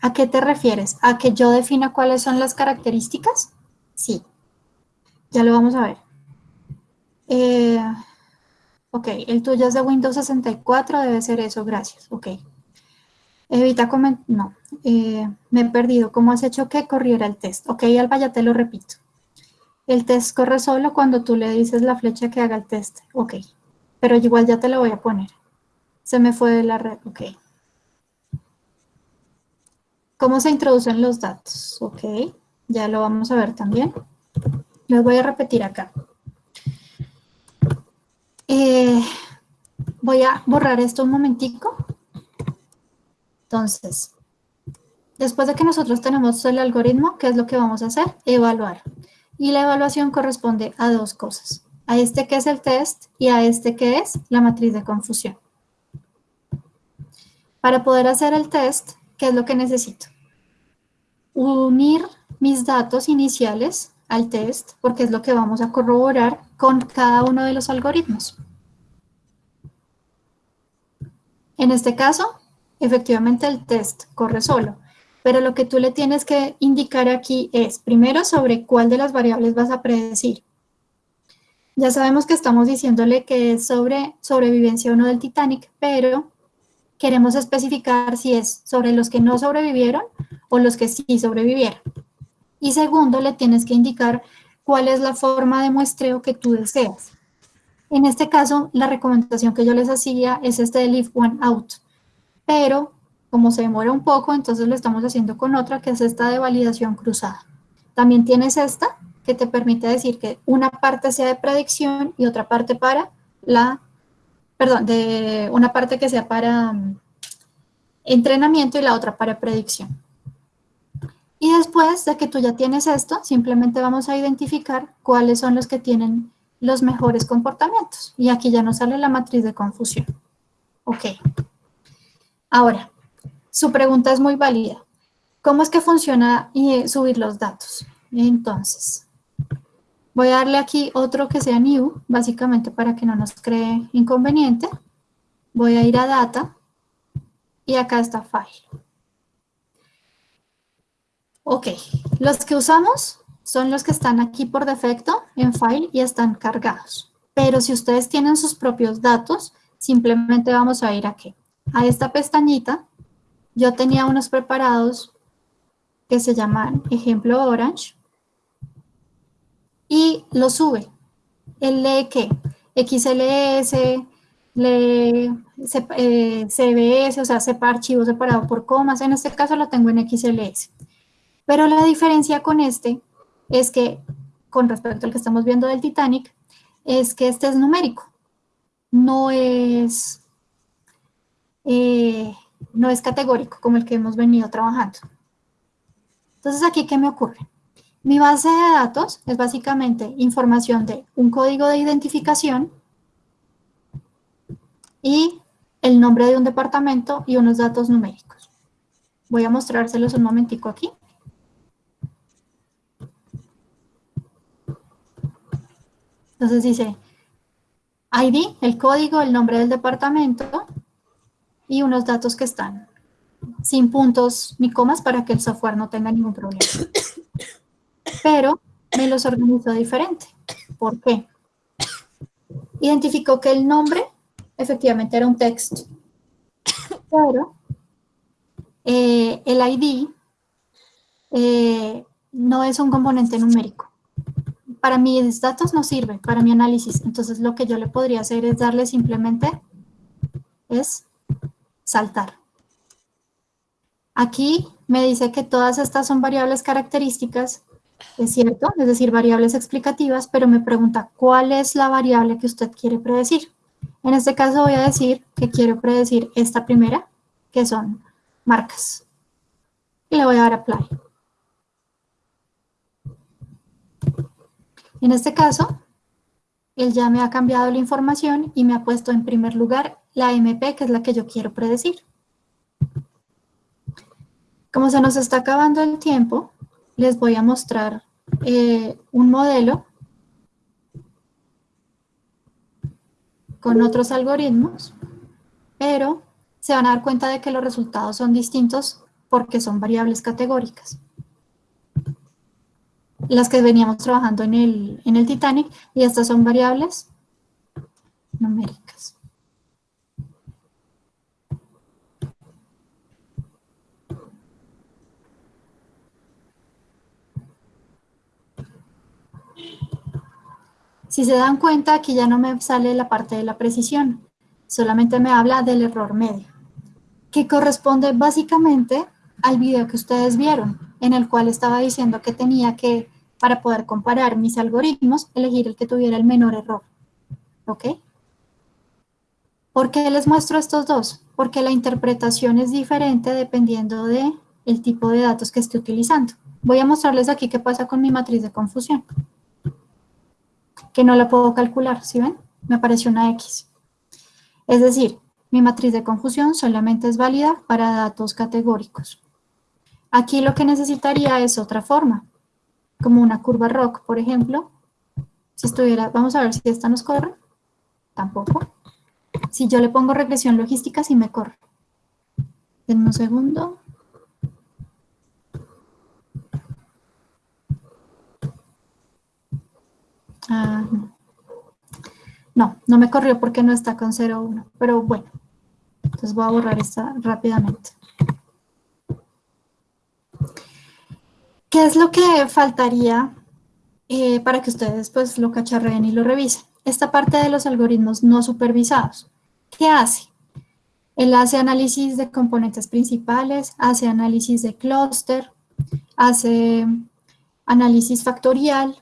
¿A qué te refieres? ¿A que yo defina cuáles son las características? Sí. Ya lo vamos a ver. Eh, ok, el tuyo es de Windows 64, debe ser eso, gracias. Ok. Evita comentar, no, eh, me he perdido. ¿Cómo has hecho que corriera el test? Ok, Alba, ya te lo repito. El test corre solo cuando tú le dices la flecha que haga el test. Ok, pero igual ya te lo voy a poner. Se me fue de la red, ok. ¿Cómo se introducen los datos? Ok, ya lo vamos a ver también. Les voy a repetir acá. Eh, voy a borrar esto un momentico entonces, después de que nosotros tenemos el algoritmo, ¿qué es lo que vamos a hacer? Evaluar. Y la evaluación corresponde a dos cosas. A este que es el test y a este que es la matriz de confusión. Para poder hacer el test, ¿qué es lo que necesito? Unir mis datos iniciales al test, porque es lo que vamos a corroborar con cada uno de los algoritmos. En este caso, efectivamente el test corre solo, pero lo que tú le tienes que indicar aquí es, primero, sobre cuál de las variables vas a predecir. Ya sabemos que estamos diciéndole que es sobre sobrevivencia o no del Titanic, pero queremos especificar si es sobre los que no sobrevivieron o los que sí sobrevivieron. Y segundo, le tienes que indicar cuál es la forma de muestreo que tú deseas. En este caso, la recomendación que yo les hacía es este de leave one out pero como se demora un poco, entonces lo estamos haciendo con otra, que es esta de validación cruzada. También tienes esta, que te permite decir que una parte sea de predicción y otra parte para la, perdón, de una parte que sea para mm, entrenamiento y la otra para predicción. Y después de que tú ya tienes esto, simplemente vamos a identificar cuáles son los que tienen los mejores comportamientos. Y aquí ya nos sale la matriz de confusión. Ok. Ahora, su pregunta es muy válida. ¿Cómo es que funciona y subir los datos? Entonces, voy a darle aquí otro que sea new, básicamente para que no nos cree inconveniente. Voy a ir a data y acá está file. Ok, los que usamos son los que están aquí por defecto en file y están cargados. Pero si ustedes tienen sus propios datos, simplemente vamos a ir aquí, a esta pestañita. Yo tenía unos preparados que se llaman ejemplo orange y lo sube. Él lee qué? XLS, lee CBS, eh, o sea, sepa archivo separado por comas. En este caso lo tengo en XLS. Pero la diferencia con este es que, con respecto al que estamos viendo del Titanic, es que este es numérico. No es, eh, no es categórico como el que hemos venido trabajando. Entonces, ¿aquí qué me ocurre? Mi base de datos es básicamente información de un código de identificación y el nombre de un departamento y unos datos numéricos. Voy a mostrárselos un momentico aquí. Entonces dice ID, el código, el nombre del departamento y unos datos que están sin puntos ni comas para que el software no tenga ningún problema. Pero me los organizó diferente. ¿Por qué? Identificó que el nombre efectivamente era un texto, pero eh, el ID eh, no es un componente numérico para mis datos no sirve, para mi análisis. Entonces lo que yo le podría hacer es darle simplemente, es saltar. Aquí me dice que todas estas son variables características, es cierto, es decir, variables explicativas, pero me pregunta cuál es la variable que usted quiere predecir. En este caso voy a decir que quiero predecir esta primera, que son marcas. Y le voy a dar apply. En este caso, él ya me ha cambiado la información y me ha puesto en primer lugar la MP, que es la que yo quiero predecir. Como se nos está acabando el tiempo, les voy a mostrar eh, un modelo con otros algoritmos, pero se van a dar cuenta de que los resultados son distintos porque son variables categóricas las que veníamos trabajando en el, en el Titanic, y estas son variables numéricas. Si se dan cuenta, aquí ya no me sale la parte de la precisión, solamente me habla del error medio, que corresponde básicamente al video que ustedes vieron, en el cual estaba diciendo que tenía que para poder comparar mis algoritmos, elegir el que tuviera el menor error. ¿Ok? ¿Por qué les muestro estos dos? Porque la interpretación es diferente dependiendo de el tipo de datos que esté utilizando. Voy a mostrarles aquí qué pasa con mi matriz de confusión. Que no la puedo calcular, ¿sí ven? Me apareció una X. Es decir, mi matriz de confusión solamente es válida para datos categóricos. Aquí lo que necesitaría es otra forma como una curva rock, por ejemplo. Si estuviera, vamos a ver si esta nos corre. Tampoco. Si yo le pongo regresión logística, sí me corre. Denme un segundo. Ah, no. no, me corrió porque no está con 0,1, pero bueno. Entonces voy a borrar esta rápidamente. ¿Qué es lo que faltaría eh, para que ustedes pues lo cacharreen y lo revisen? Esta parte de los algoritmos no supervisados. ¿Qué hace? Él hace análisis de componentes principales, hace análisis de clúster, hace análisis factorial.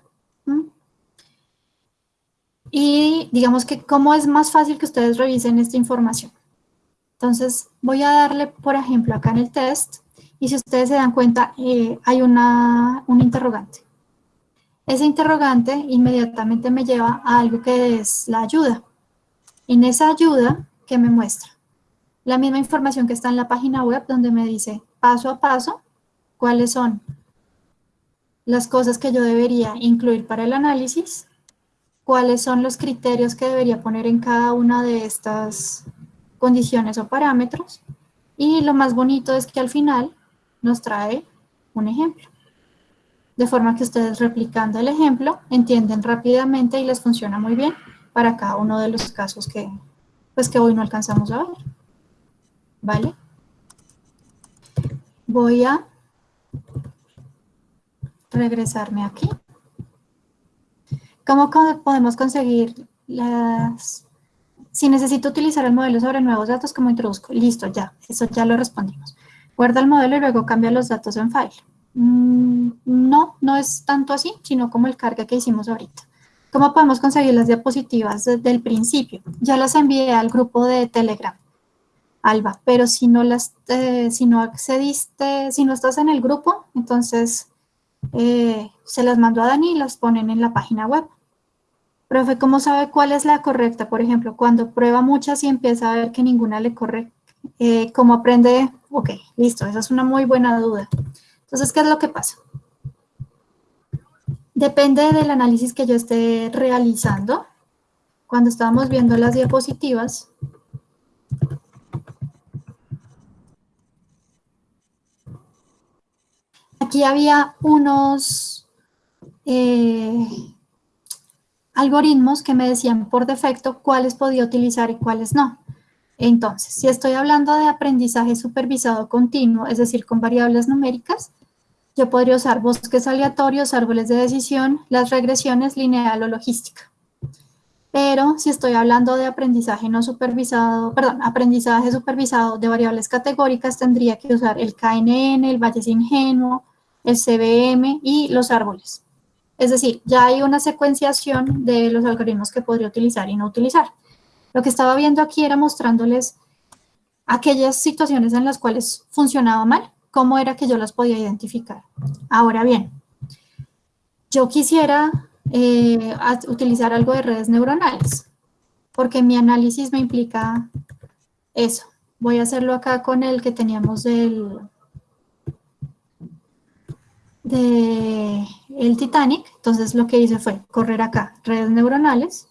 Y digamos que cómo es más fácil que ustedes revisen esta información. Entonces voy a darle, por ejemplo, acá en el test, y si ustedes se dan cuenta, eh, hay una, un interrogante. Ese interrogante inmediatamente me lleva a algo que es la ayuda. En esa ayuda, ¿qué me muestra? La misma información que está en la página web donde me dice paso a paso cuáles son las cosas que yo debería incluir para el análisis, cuáles son los criterios que debería poner en cada una de estas condiciones o parámetros, y lo más bonito es que al final nos trae un ejemplo. De forma que ustedes replicando el ejemplo entienden rápidamente y les funciona muy bien para cada uno de los casos que, pues que hoy no alcanzamos a ver. ¿Vale? Voy a regresarme aquí. ¿Cómo podemos conseguir las... Si necesito utilizar el modelo sobre nuevos datos, ¿cómo introduzco? Listo, ya, eso ya lo respondimos. Guarda el modelo y luego cambia los datos en file. Mm, no, no es tanto así, sino como el carga que hicimos ahorita. ¿Cómo podemos conseguir las diapositivas desde el principio? Ya las envié al grupo de Telegram, Alba, pero si no, las, eh, si no accediste, si no estás en el grupo, entonces eh, se las mando a Dani y las ponen en la página web. Profe, ¿cómo sabe cuál es la correcta? Por ejemplo, cuando prueba muchas y empieza a ver que ninguna le corre, eh, ¿cómo aprende? Ok, listo, esa es una muy buena duda. Entonces, ¿qué es lo que pasa? Depende del análisis que yo esté realizando. Cuando estábamos viendo las diapositivas, aquí había unos eh, algoritmos que me decían por defecto cuáles podía utilizar y cuáles no. Entonces, si estoy hablando de aprendizaje supervisado continuo, es decir, con variables numéricas, yo podría usar bosques aleatorios, árboles de decisión, las regresiones lineal o logística. Pero si estoy hablando de aprendizaje no supervisado, perdón, aprendizaje supervisado de variables categóricas, tendría que usar el KNN, el Valles Ingenuo, el CBM y los árboles. Es decir, ya hay una secuenciación de los algoritmos que podría utilizar y no utilizar. Lo que estaba viendo aquí era mostrándoles aquellas situaciones en las cuales funcionaba mal cómo era que yo las podía identificar. Ahora bien, yo quisiera eh, utilizar algo de redes neuronales, porque mi análisis me implica eso. Voy a hacerlo acá con el que teníamos del, de el Titanic. Entonces lo que hice fue correr acá redes neuronales.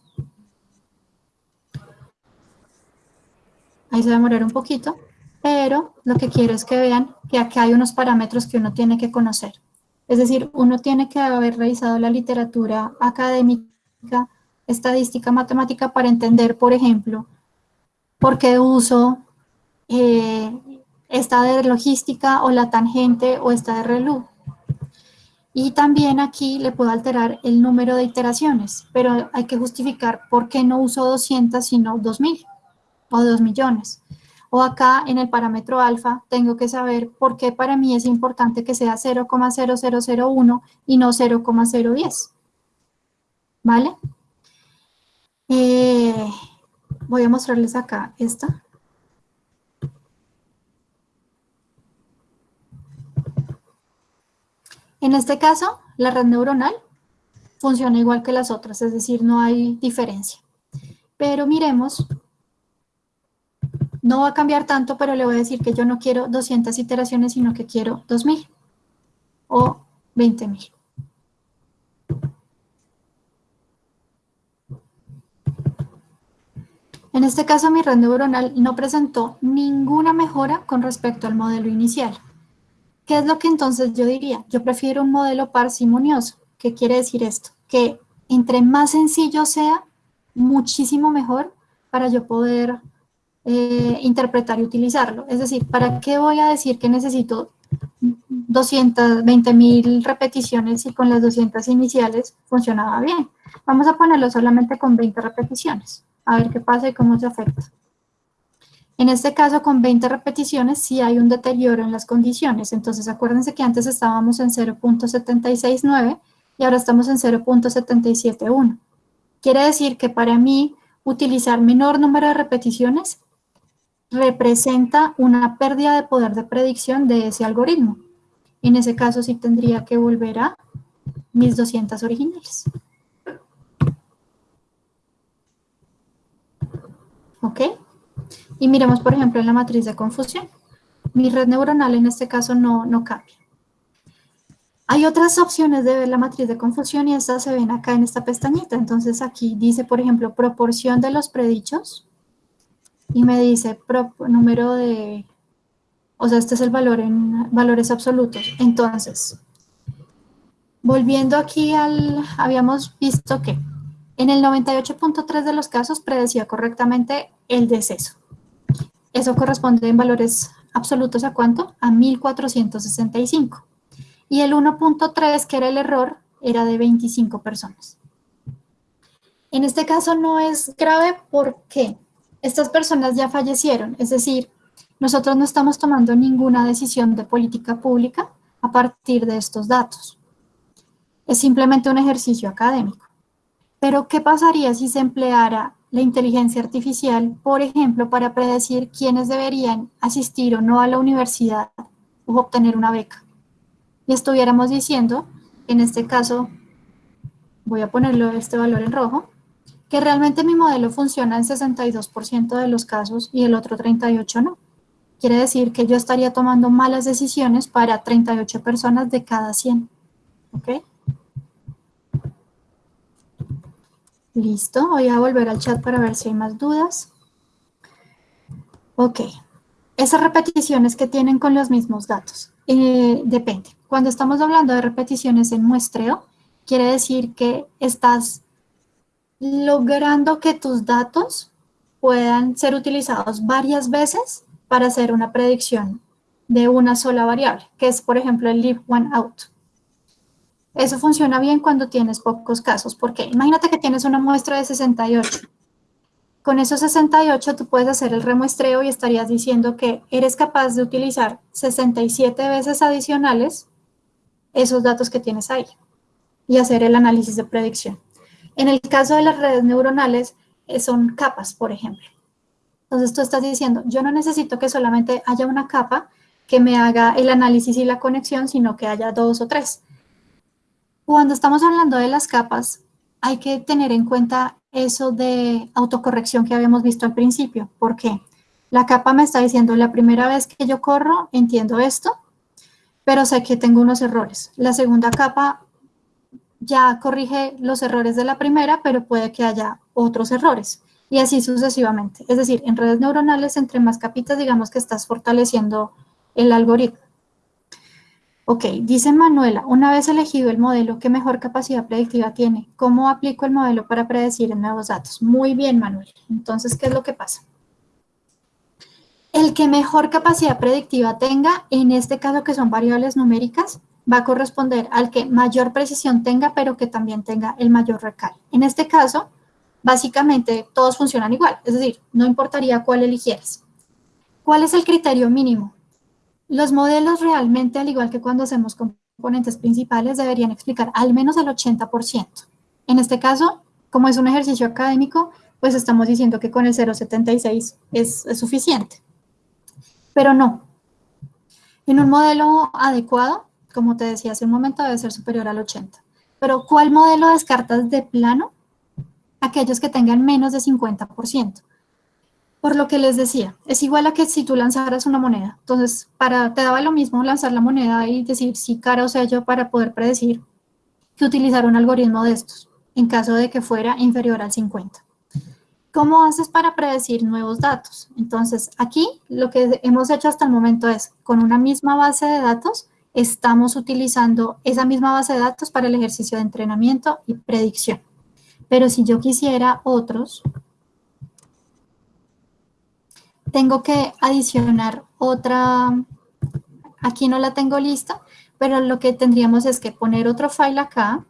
Ahí se va a demorar un poquito pero lo que quiero es que vean que aquí hay unos parámetros que uno tiene que conocer. Es decir, uno tiene que haber revisado la literatura académica, estadística, matemática para entender, por ejemplo, por qué uso eh, esta de logística o la tangente o esta de relu. Y también aquí le puedo alterar el número de iteraciones, pero hay que justificar por qué no uso 200 sino 2000 o 2 millones. O acá en el parámetro alfa tengo que saber por qué para mí es importante que sea 0,0001 y no 0,010. ¿Vale? Eh, voy a mostrarles acá esta. En este caso, la red neuronal funciona igual que las otras, es decir, no hay diferencia. Pero miremos no va a cambiar tanto, pero le voy a decir que yo no quiero 200 iteraciones, sino que quiero 2000 o 20000. En este caso, mi red neuronal no presentó ninguna mejora con respecto al modelo inicial. ¿Qué es lo que entonces yo diría? Yo prefiero un modelo parsimonioso. ¿Qué quiere decir esto? Que entre más sencillo sea, muchísimo mejor para yo poder eh, interpretar y utilizarlo. Es decir, ¿para qué voy a decir que necesito 220 mil repeticiones y con las 200 iniciales funcionaba bien? Vamos a ponerlo solamente con 20 repeticiones, a ver qué pasa y cómo se afecta. En este caso, con 20 repeticiones, sí hay un deterioro en las condiciones. Entonces, acuérdense que antes estábamos en 0.769 y ahora estamos en 0.771. Quiere decir que para mí, utilizar menor número de repeticiones representa una pérdida de poder de predicción de ese algoritmo. En ese caso, sí tendría que volver a mis 200 originales. ¿Ok? Y miremos, por ejemplo, en la matriz de confusión. Mi red neuronal en este caso no, no cambia. Hay otras opciones de ver la matriz de confusión y estas se ven acá en esta pestañita. Entonces aquí dice, por ejemplo, proporción de los predichos y me dice número de, o sea, este es el valor en valores absolutos. Entonces, volviendo aquí al, habíamos visto que en el 98.3 de los casos predecía correctamente el deceso. Eso corresponde en valores absolutos a cuánto? A 1465. Y el 1.3, que era el error, era de 25 personas. En este caso no es grave porque estas personas ya fallecieron, es decir, nosotros no estamos tomando ninguna decisión de política pública a partir de estos datos. Es simplemente un ejercicio académico. Pero, ¿qué pasaría si se empleara la inteligencia artificial, por ejemplo, para predecir quiénes deberían asistir o no a la universidad o obtener una beca? Y estuviéramos diciendo, en este caso, voy a ponerlo este valor en rojo, que realmente mi modelo funciona en 62% de los casos y el otro 38% no. Quiere decir que yo estaría tomando malas decisiones para 38 personas de cada 100. ¿Ok? Listo, voy a volver al chat para ver si hay más dudas. Ok, esas repeticiones que tienen con los mismos datos, eh, depende. Cuando estamos hablando de repeticiones en muestreo, quiere decir que estás logrando que tus datos puedan ser utilizados varias veces para hacer una predicción de una sola variable, que es, por ejemplo, el leave one out. Eso funciona bien cuando tienes pocos casos, porque imagínate que tienes una muestra de 68. Con esos 68 tú puedes hacer el remuestreo y estarías diciendo que eres capaz de utilizar 67 veces adicionales esos datos que tienes ahí y hacer el análisis de predicción. En el caso de las redes neuronales, eh, son capas, por ejemplo. Entonces tú estás diciendo, yo no necesito que solamente haya una capa que me haga el análisis y la conexión, sino que haya dos o tres. Cuando estamos hablando de las capas, hay que tener en cuenta eso de autocorrección que habíamos visto al principio. ¿Por qué? La capa me está diciendo, la primera vez que yo corro, entiendo esto, pero sé que tengo unos errores. La segunda capa ya corrige los errores de la primera, pero puede que haya otros errores. Y así sucesivamente. Es decir, en redes neuronales, entre más capitas, digamos que estás fortaleciendo el algoritmo. Ok, dice Manuela, una vez elegido el modelo, ¿qué mejor capacidad predictiva tiene? ¿Cómo aplico el modelo para predecir nuevos datos? Muy bien, Manuela. Entonces, ¿qué es lo que pasa? El que mejor capacidad predictiva tenga, en este caso que son variables numéricas, va a corresponder al que mayor precisión tenga, pero que también tenga el mayor recal. En este caso, básicamente todos funcionan igual, es decir, no importaría cuál eligieras. ¿Cuál es el criterio mínimo? Los modelos realmente, al igual que cuando hacemos componentes principales, deberían explicar al menos el 80%. En este caso, como es un ejercicio académico, pues estamos diciendo que con el 0.76 es, suficiente. Pero no. En un modelo adecuado, como te decía hace un momento, debe ser superior al 80. Pero ¿cuál modelo descartas de plano? Aquellos que tengan menos de 50%. Por lo que les decía, es igual a que si tú lanzaras una moneda. Entonces, para, te daba lo mismo lanzar la moneda y decir si cara o sello para poder predecir que utilizar un algoritmo de estos, en caso de que fuera inferior al 50. ¿Cómo haces para predecir nuevos datos? Entonces, aquí lo que hemos hecho hasta el momento es, con una misma base de datos, estamos utilizando esa misma base de datos para el ejercicio de entrenamiento y predicción. Pero si yo quisiera otros, tengo que adicionar otra, aquí no la tengo lista, pero lo que tendríamos es que poner otro file acá,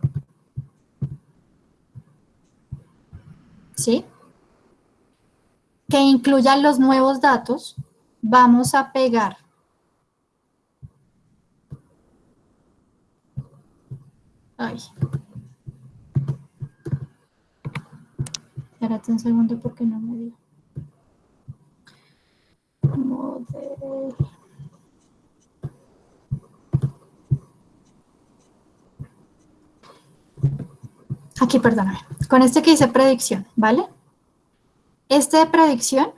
¿sí? que incluya los nuevos datos, vamos a pegar Ay. Espérate un segundo porque no me dio. Aquí, perdóname. Con este que dice predicción, ¿vale? Este de predicción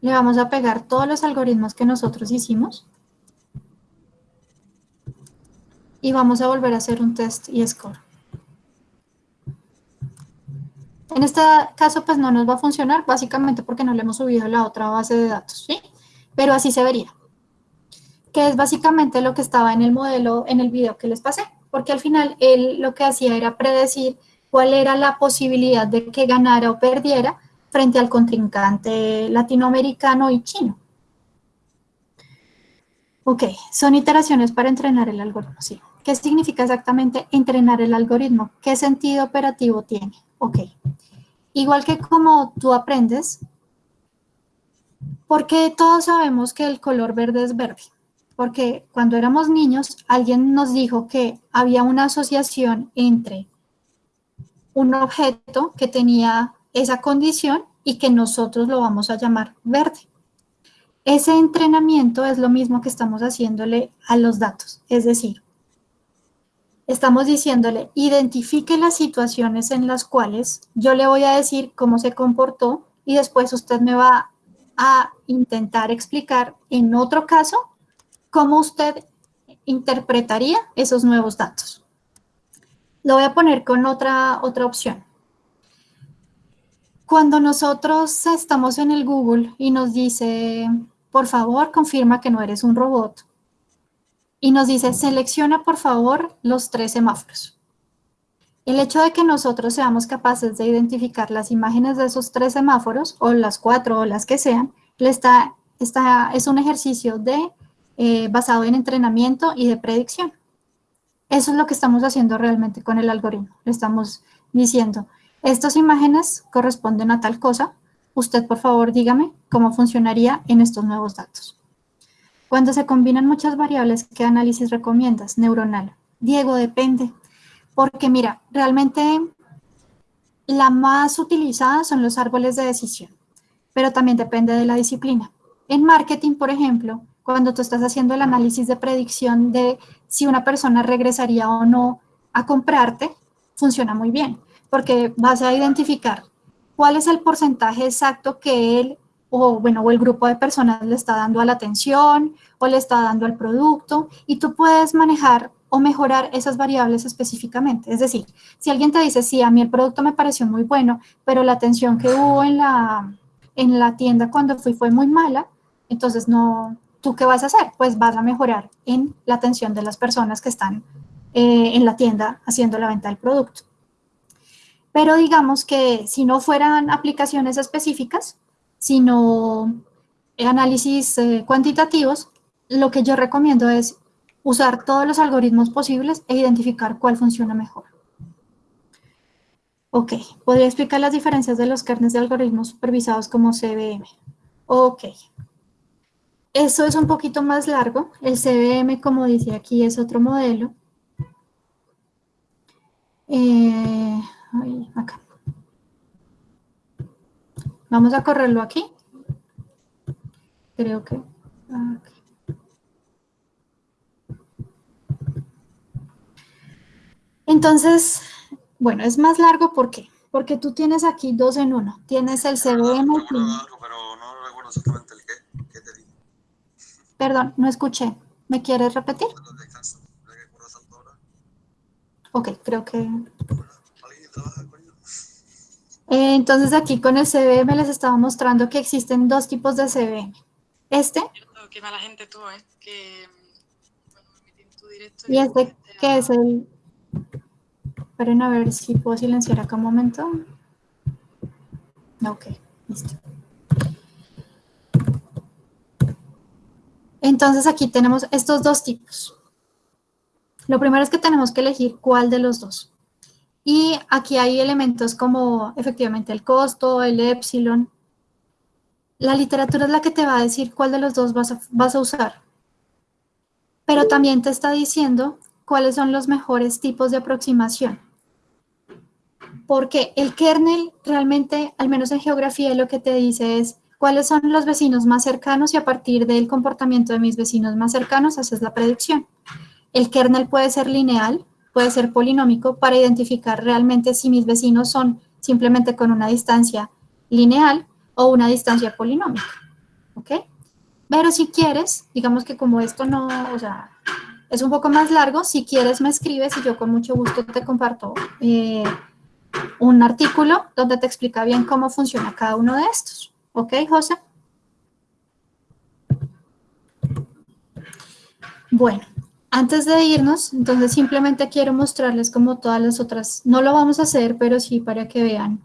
le vamos a pegar todos los algoritmos que nosotros hicimos y vamos a volver a hacer un test y score. En este caso, pues no nos va a funcionar, básicamente porque no le hemos subido la otra base de datos, ¿sí? Pero así se vería. Que es básicamente lo que estaba en el modelo, en el video que les pasé. Porque al final, él lo que hacía era predecir cuál era la posibilidad de que ganara o perdiera frente al contrincante latinoamericano y chino. Ok, son iteraciones para entrenar el algoritmo, sí. ¿Qué significa exactamente entrenar el algoritmo? ¿Qué sentido operativo tiene? Ok. Igual que como tú aprendes, porque todos sabemos que el color verde es verde. Porque cuando éramos niños, alguien nos dijo que había una asociación entre un objeto que tenía esa condición y que nosotros lo vamos a llamar verde. Ese entrenamiento es lo mismo que estamos haciéndole a los datos. Es decir, estamos diciéndole, identifique las situaciones en las cuales yo le voy a decir cómo se comportó y después usted me va a intentar explicar en otro caso cómo usted interpretaría esos nuevos datos. Lo voy a poner con otra, otra opción. Cuando nosotros estamos en el Google y nos dice, por favor, confirma que no eres un robot, y nos dice, selecciona por favor los tres semáforos. El hecho de que nosotros seamos capaces de identificar las imágenes de esos tres semáforos, o las cuatro o las que sean, está, es un ejercicio de, eh, basado en entrenamiento y de predicción. Eso es lo que estamos haciendo realmente con el algoritmo. Le estamos diciendo, estas imágenes corresponden a tal cosa, usted por favor dígame cómo funcionaría en estos nuevos datos. Cuando se combinan muchas variables, ¿qué análisis recomiendas? Neuronal. Diego, depende. Porque mira, realmente la más utilizada son los árboles de decisión, pero también depende de la disciplina. En marketing, por ejemplo, cuando tú estás haciendo el análisis de predicción de si una persona regresaría o no a comprarte, funciona muy bien, porque vas a identificar cuál es el porcentaje exacto que él o, bueno, o el grupo de personas le está dando a la atención o le está dando al producto y tú puedes manejar o mejorar esas variables específicamente. Es decir, si alguien te dice, sí, a mí el producto me pareció muy bueno, pero la atención que hubo en la, en la tienda cuando fui fue muy mala, entonces no, ¿tú qué vas a hacer? Pues vas a mejorar en la atención de las personas que están eh, en la tienda haciendo la venta del producto. Pero digamos que si no fueran aplicaciones específicas, sino análisis eh, cuantitativos, lo que yo recomiendo es usar todos los algoritmos posibles e identificar cuál funciona mejor. Ok, podría explicar las diferencias de los kernels de algoritmos supervisados como CBM. Ok. Eso es un poquito más largo. El CBM, como dice aquí, es otro modelo. Eh, acá. Vamos a correrlo aquí. Creo que... Entonces, bueno, es más largo, ¿por qué? Porque tú tienes aquí dos en uno. Tienes el CDM. Pero no recuerdo exactamente el qué, te dije. Perdón, no escuché. ¿Me quieres repetir? Ok, creo que... Eh, entonces aquí con el CBM les estaba mostrando que existen dos tipos de CBM. Este. Qué mala gente tú, ¿eh? Que, y este que es el... Esperen a ver si puedo silenciar acá un momento. Ok, listo. Entonces aquí tenemos estos dos tipos. Lo primero es que tenemos que elegir cuál de los dos. Y aquí hay elementos como efectivamente el costo, el epsilon, La literatura es la que te va a decir cuál de los dos vas a, vas a usar. Pero también te está diciendo cuáles son los mejores tipos de aproximación. Porque el kernel realmente, al menos en geografía, lo que te dice es cuáles son los vecinos más cercanos y a partir del comportamiento de mis vecinos más cercanos haces la predicción. El kernel puede ser lineal, puede ser polinómico para identificar realmente si mis vecinos son simplemente con una distancia lineal o una distancia polinómica, ¿ok? Pero si quieres, digamos que como esto no, o sea, es un poco más largo, si quieres me escribes y yo con mucho gusto te comparto eh, un artículo donde te explica bien cómo funciona cada uno de estos. ¿Ok, José? Bueno, antes de irnos, entonces simplemente quiero mostrarles como todas las otras, no lo vamos a hacer, pero sí para que vean.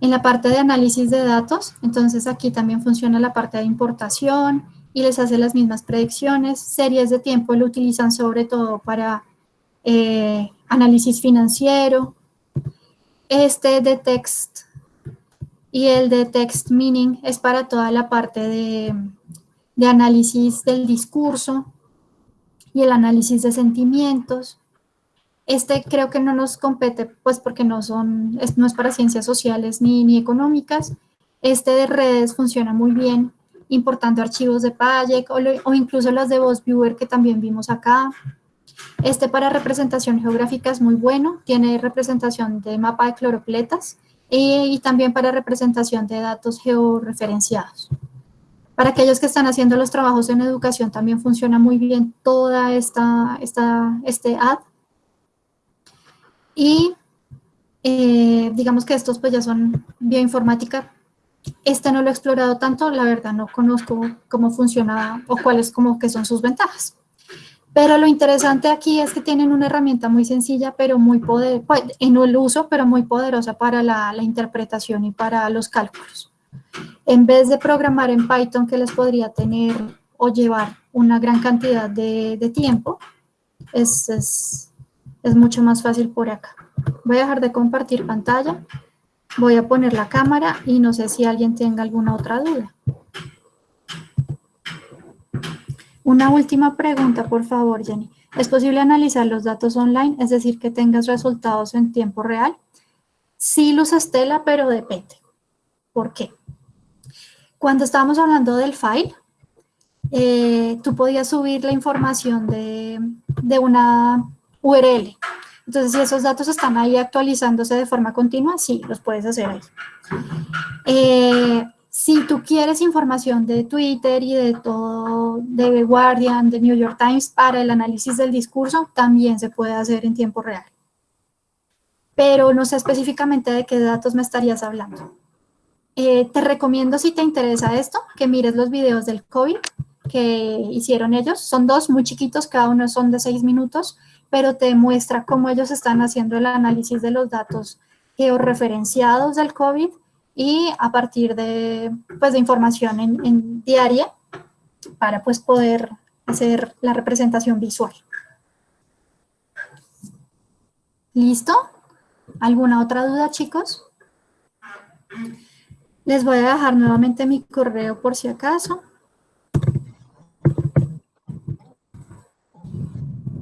En la parte de análisis de datos, entonces aquí también funciona la parte de importación, y les hace las mismas predicciones. Series de tiempo lo utilizan sobre todo para eh, análisis financiero. Este de text y el de text meaning es para toda la parte de, de análisis del discurso y el análisis de sentimientos. Este creo que no nos compete, pues porque no, son, no es para ciencias sociales ni, ni económicas. Este de redes funciona muy bien importando archivos de Payek o, incluso las de VozViewer que también vimos acá. Este para representación geográfica es muy bueno, tiene representación de mapa de cloropletas y, también para representación de datos georreferenciados. Para aquellos que están haciendo los trabajos en educación también funciona muy bien toda esta, esta este ad. Y eh, digamos que estos pues ya son bioinformática este no lo he explorado tanto, la verdad no conozco cómo funciona o cuáles como que son sus ventajas. Pero lo interesante aquí es que tienen una herramienta muy sencilla, pero muy poder, pues, en el uso, pero muy poderosa para la, interpretación y para los cálculos. En vez de programar en Python que les podría tener o llevar una gran cantidad de, tiempo, es, es mucho más fácil por acá. Voy a dejar de compartir pantalla. Voy a poner la cámara y no sé si alguien tenga alguna otra duda. Una última pregunta, por favor, Jenny. ¿Es posible analizar los datos online, es decir, que tengas resultados en tiempo real? Sí, Luz Estela, pero depende. ¿Por qué? Cuando estábamos hablando del file, eh, tú podías subir la información de, de una URL. Entonces, si esos datos están ahí actualizándose de forma continua, sí, los puedes hacer ahí. Eh, si tú quieres información de Twitter y de todo, de Guardian, de New York Times, para el análisis del discurso, también se puede hacer en tiempo real. Pero no sé específicamente de qué datos me estarías hablando. Eh, te recomiendo, si te interesa esto, que mires los videos del COVID que hicieron ellos. Son dos muy chiquitos, cada uno son de seis minutos, pero te muestra cómo ellos están haciendo el análisis de los datos georreferenciados del COVID y a partir de, pues, de información en, diaria para pues, poder hacer la representación visual. ¿Listo? ¿Alguna otra duda, chicos? Les voy a dejar nuevamente mi correo por si acaso.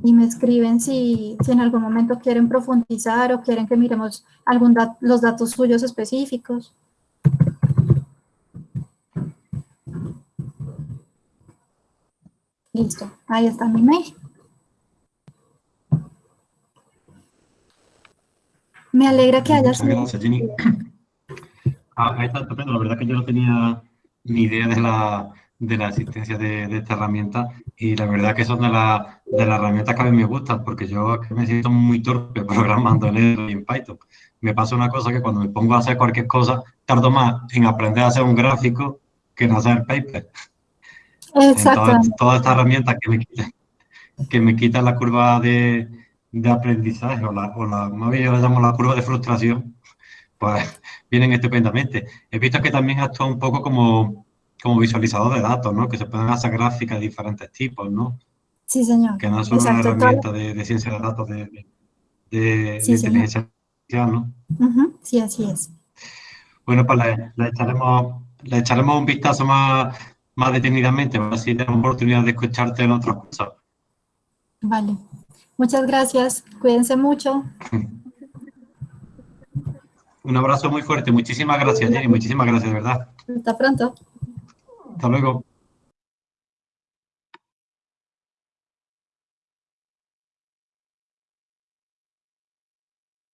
y me escriben si, en algún momento quieren profundizar o quieren que miremos algún los datos suyos específicos. Listo, ahí está mi mail. Me alegra que hayas... Muchas gracias, Jenny. Ah, ahí está estupendo. La verdad que yo no tenía ni idea de la, de la existencia de, esta herramienta y la verdad que son de, la, de las herramientas que a mí me gustan porque yo me siento muy torpe programando en R y en Python. Me pasa una cosa que cuando me pongo a hacer cualquier cosa, tardo más en aprender a hacer un gráfico que en hacer paper. Exacto. Entonces, todas estas herramientas que me quitan, que me quitan la curva de, de aprendizaje o la, o la, más bien yo la llamo la curva de frustración, pues vienen estupendamente. He visto que también actúa un poco como como visualizador de datos, ¿no? Que se pueden hacer gráficas de diferentes tipos, ¿no? Sí, señor. Que no es solo una herramienta de, ciencia de datos, de, de, inteligencia artificial, ¿no? Sí, así es. Bueno, pues le, echaremos, le echaremos un vistazo más, más detenidamente, para si tenemos oportunidad de escucharte en otros cursos. Vale. Muchas gracias. Cuídense mucho. Un abrazo muy fuerte. Muchísimas gracias, Jenny. Muchísimas gracias, de verdad. Hasta pronto. Hasta luego.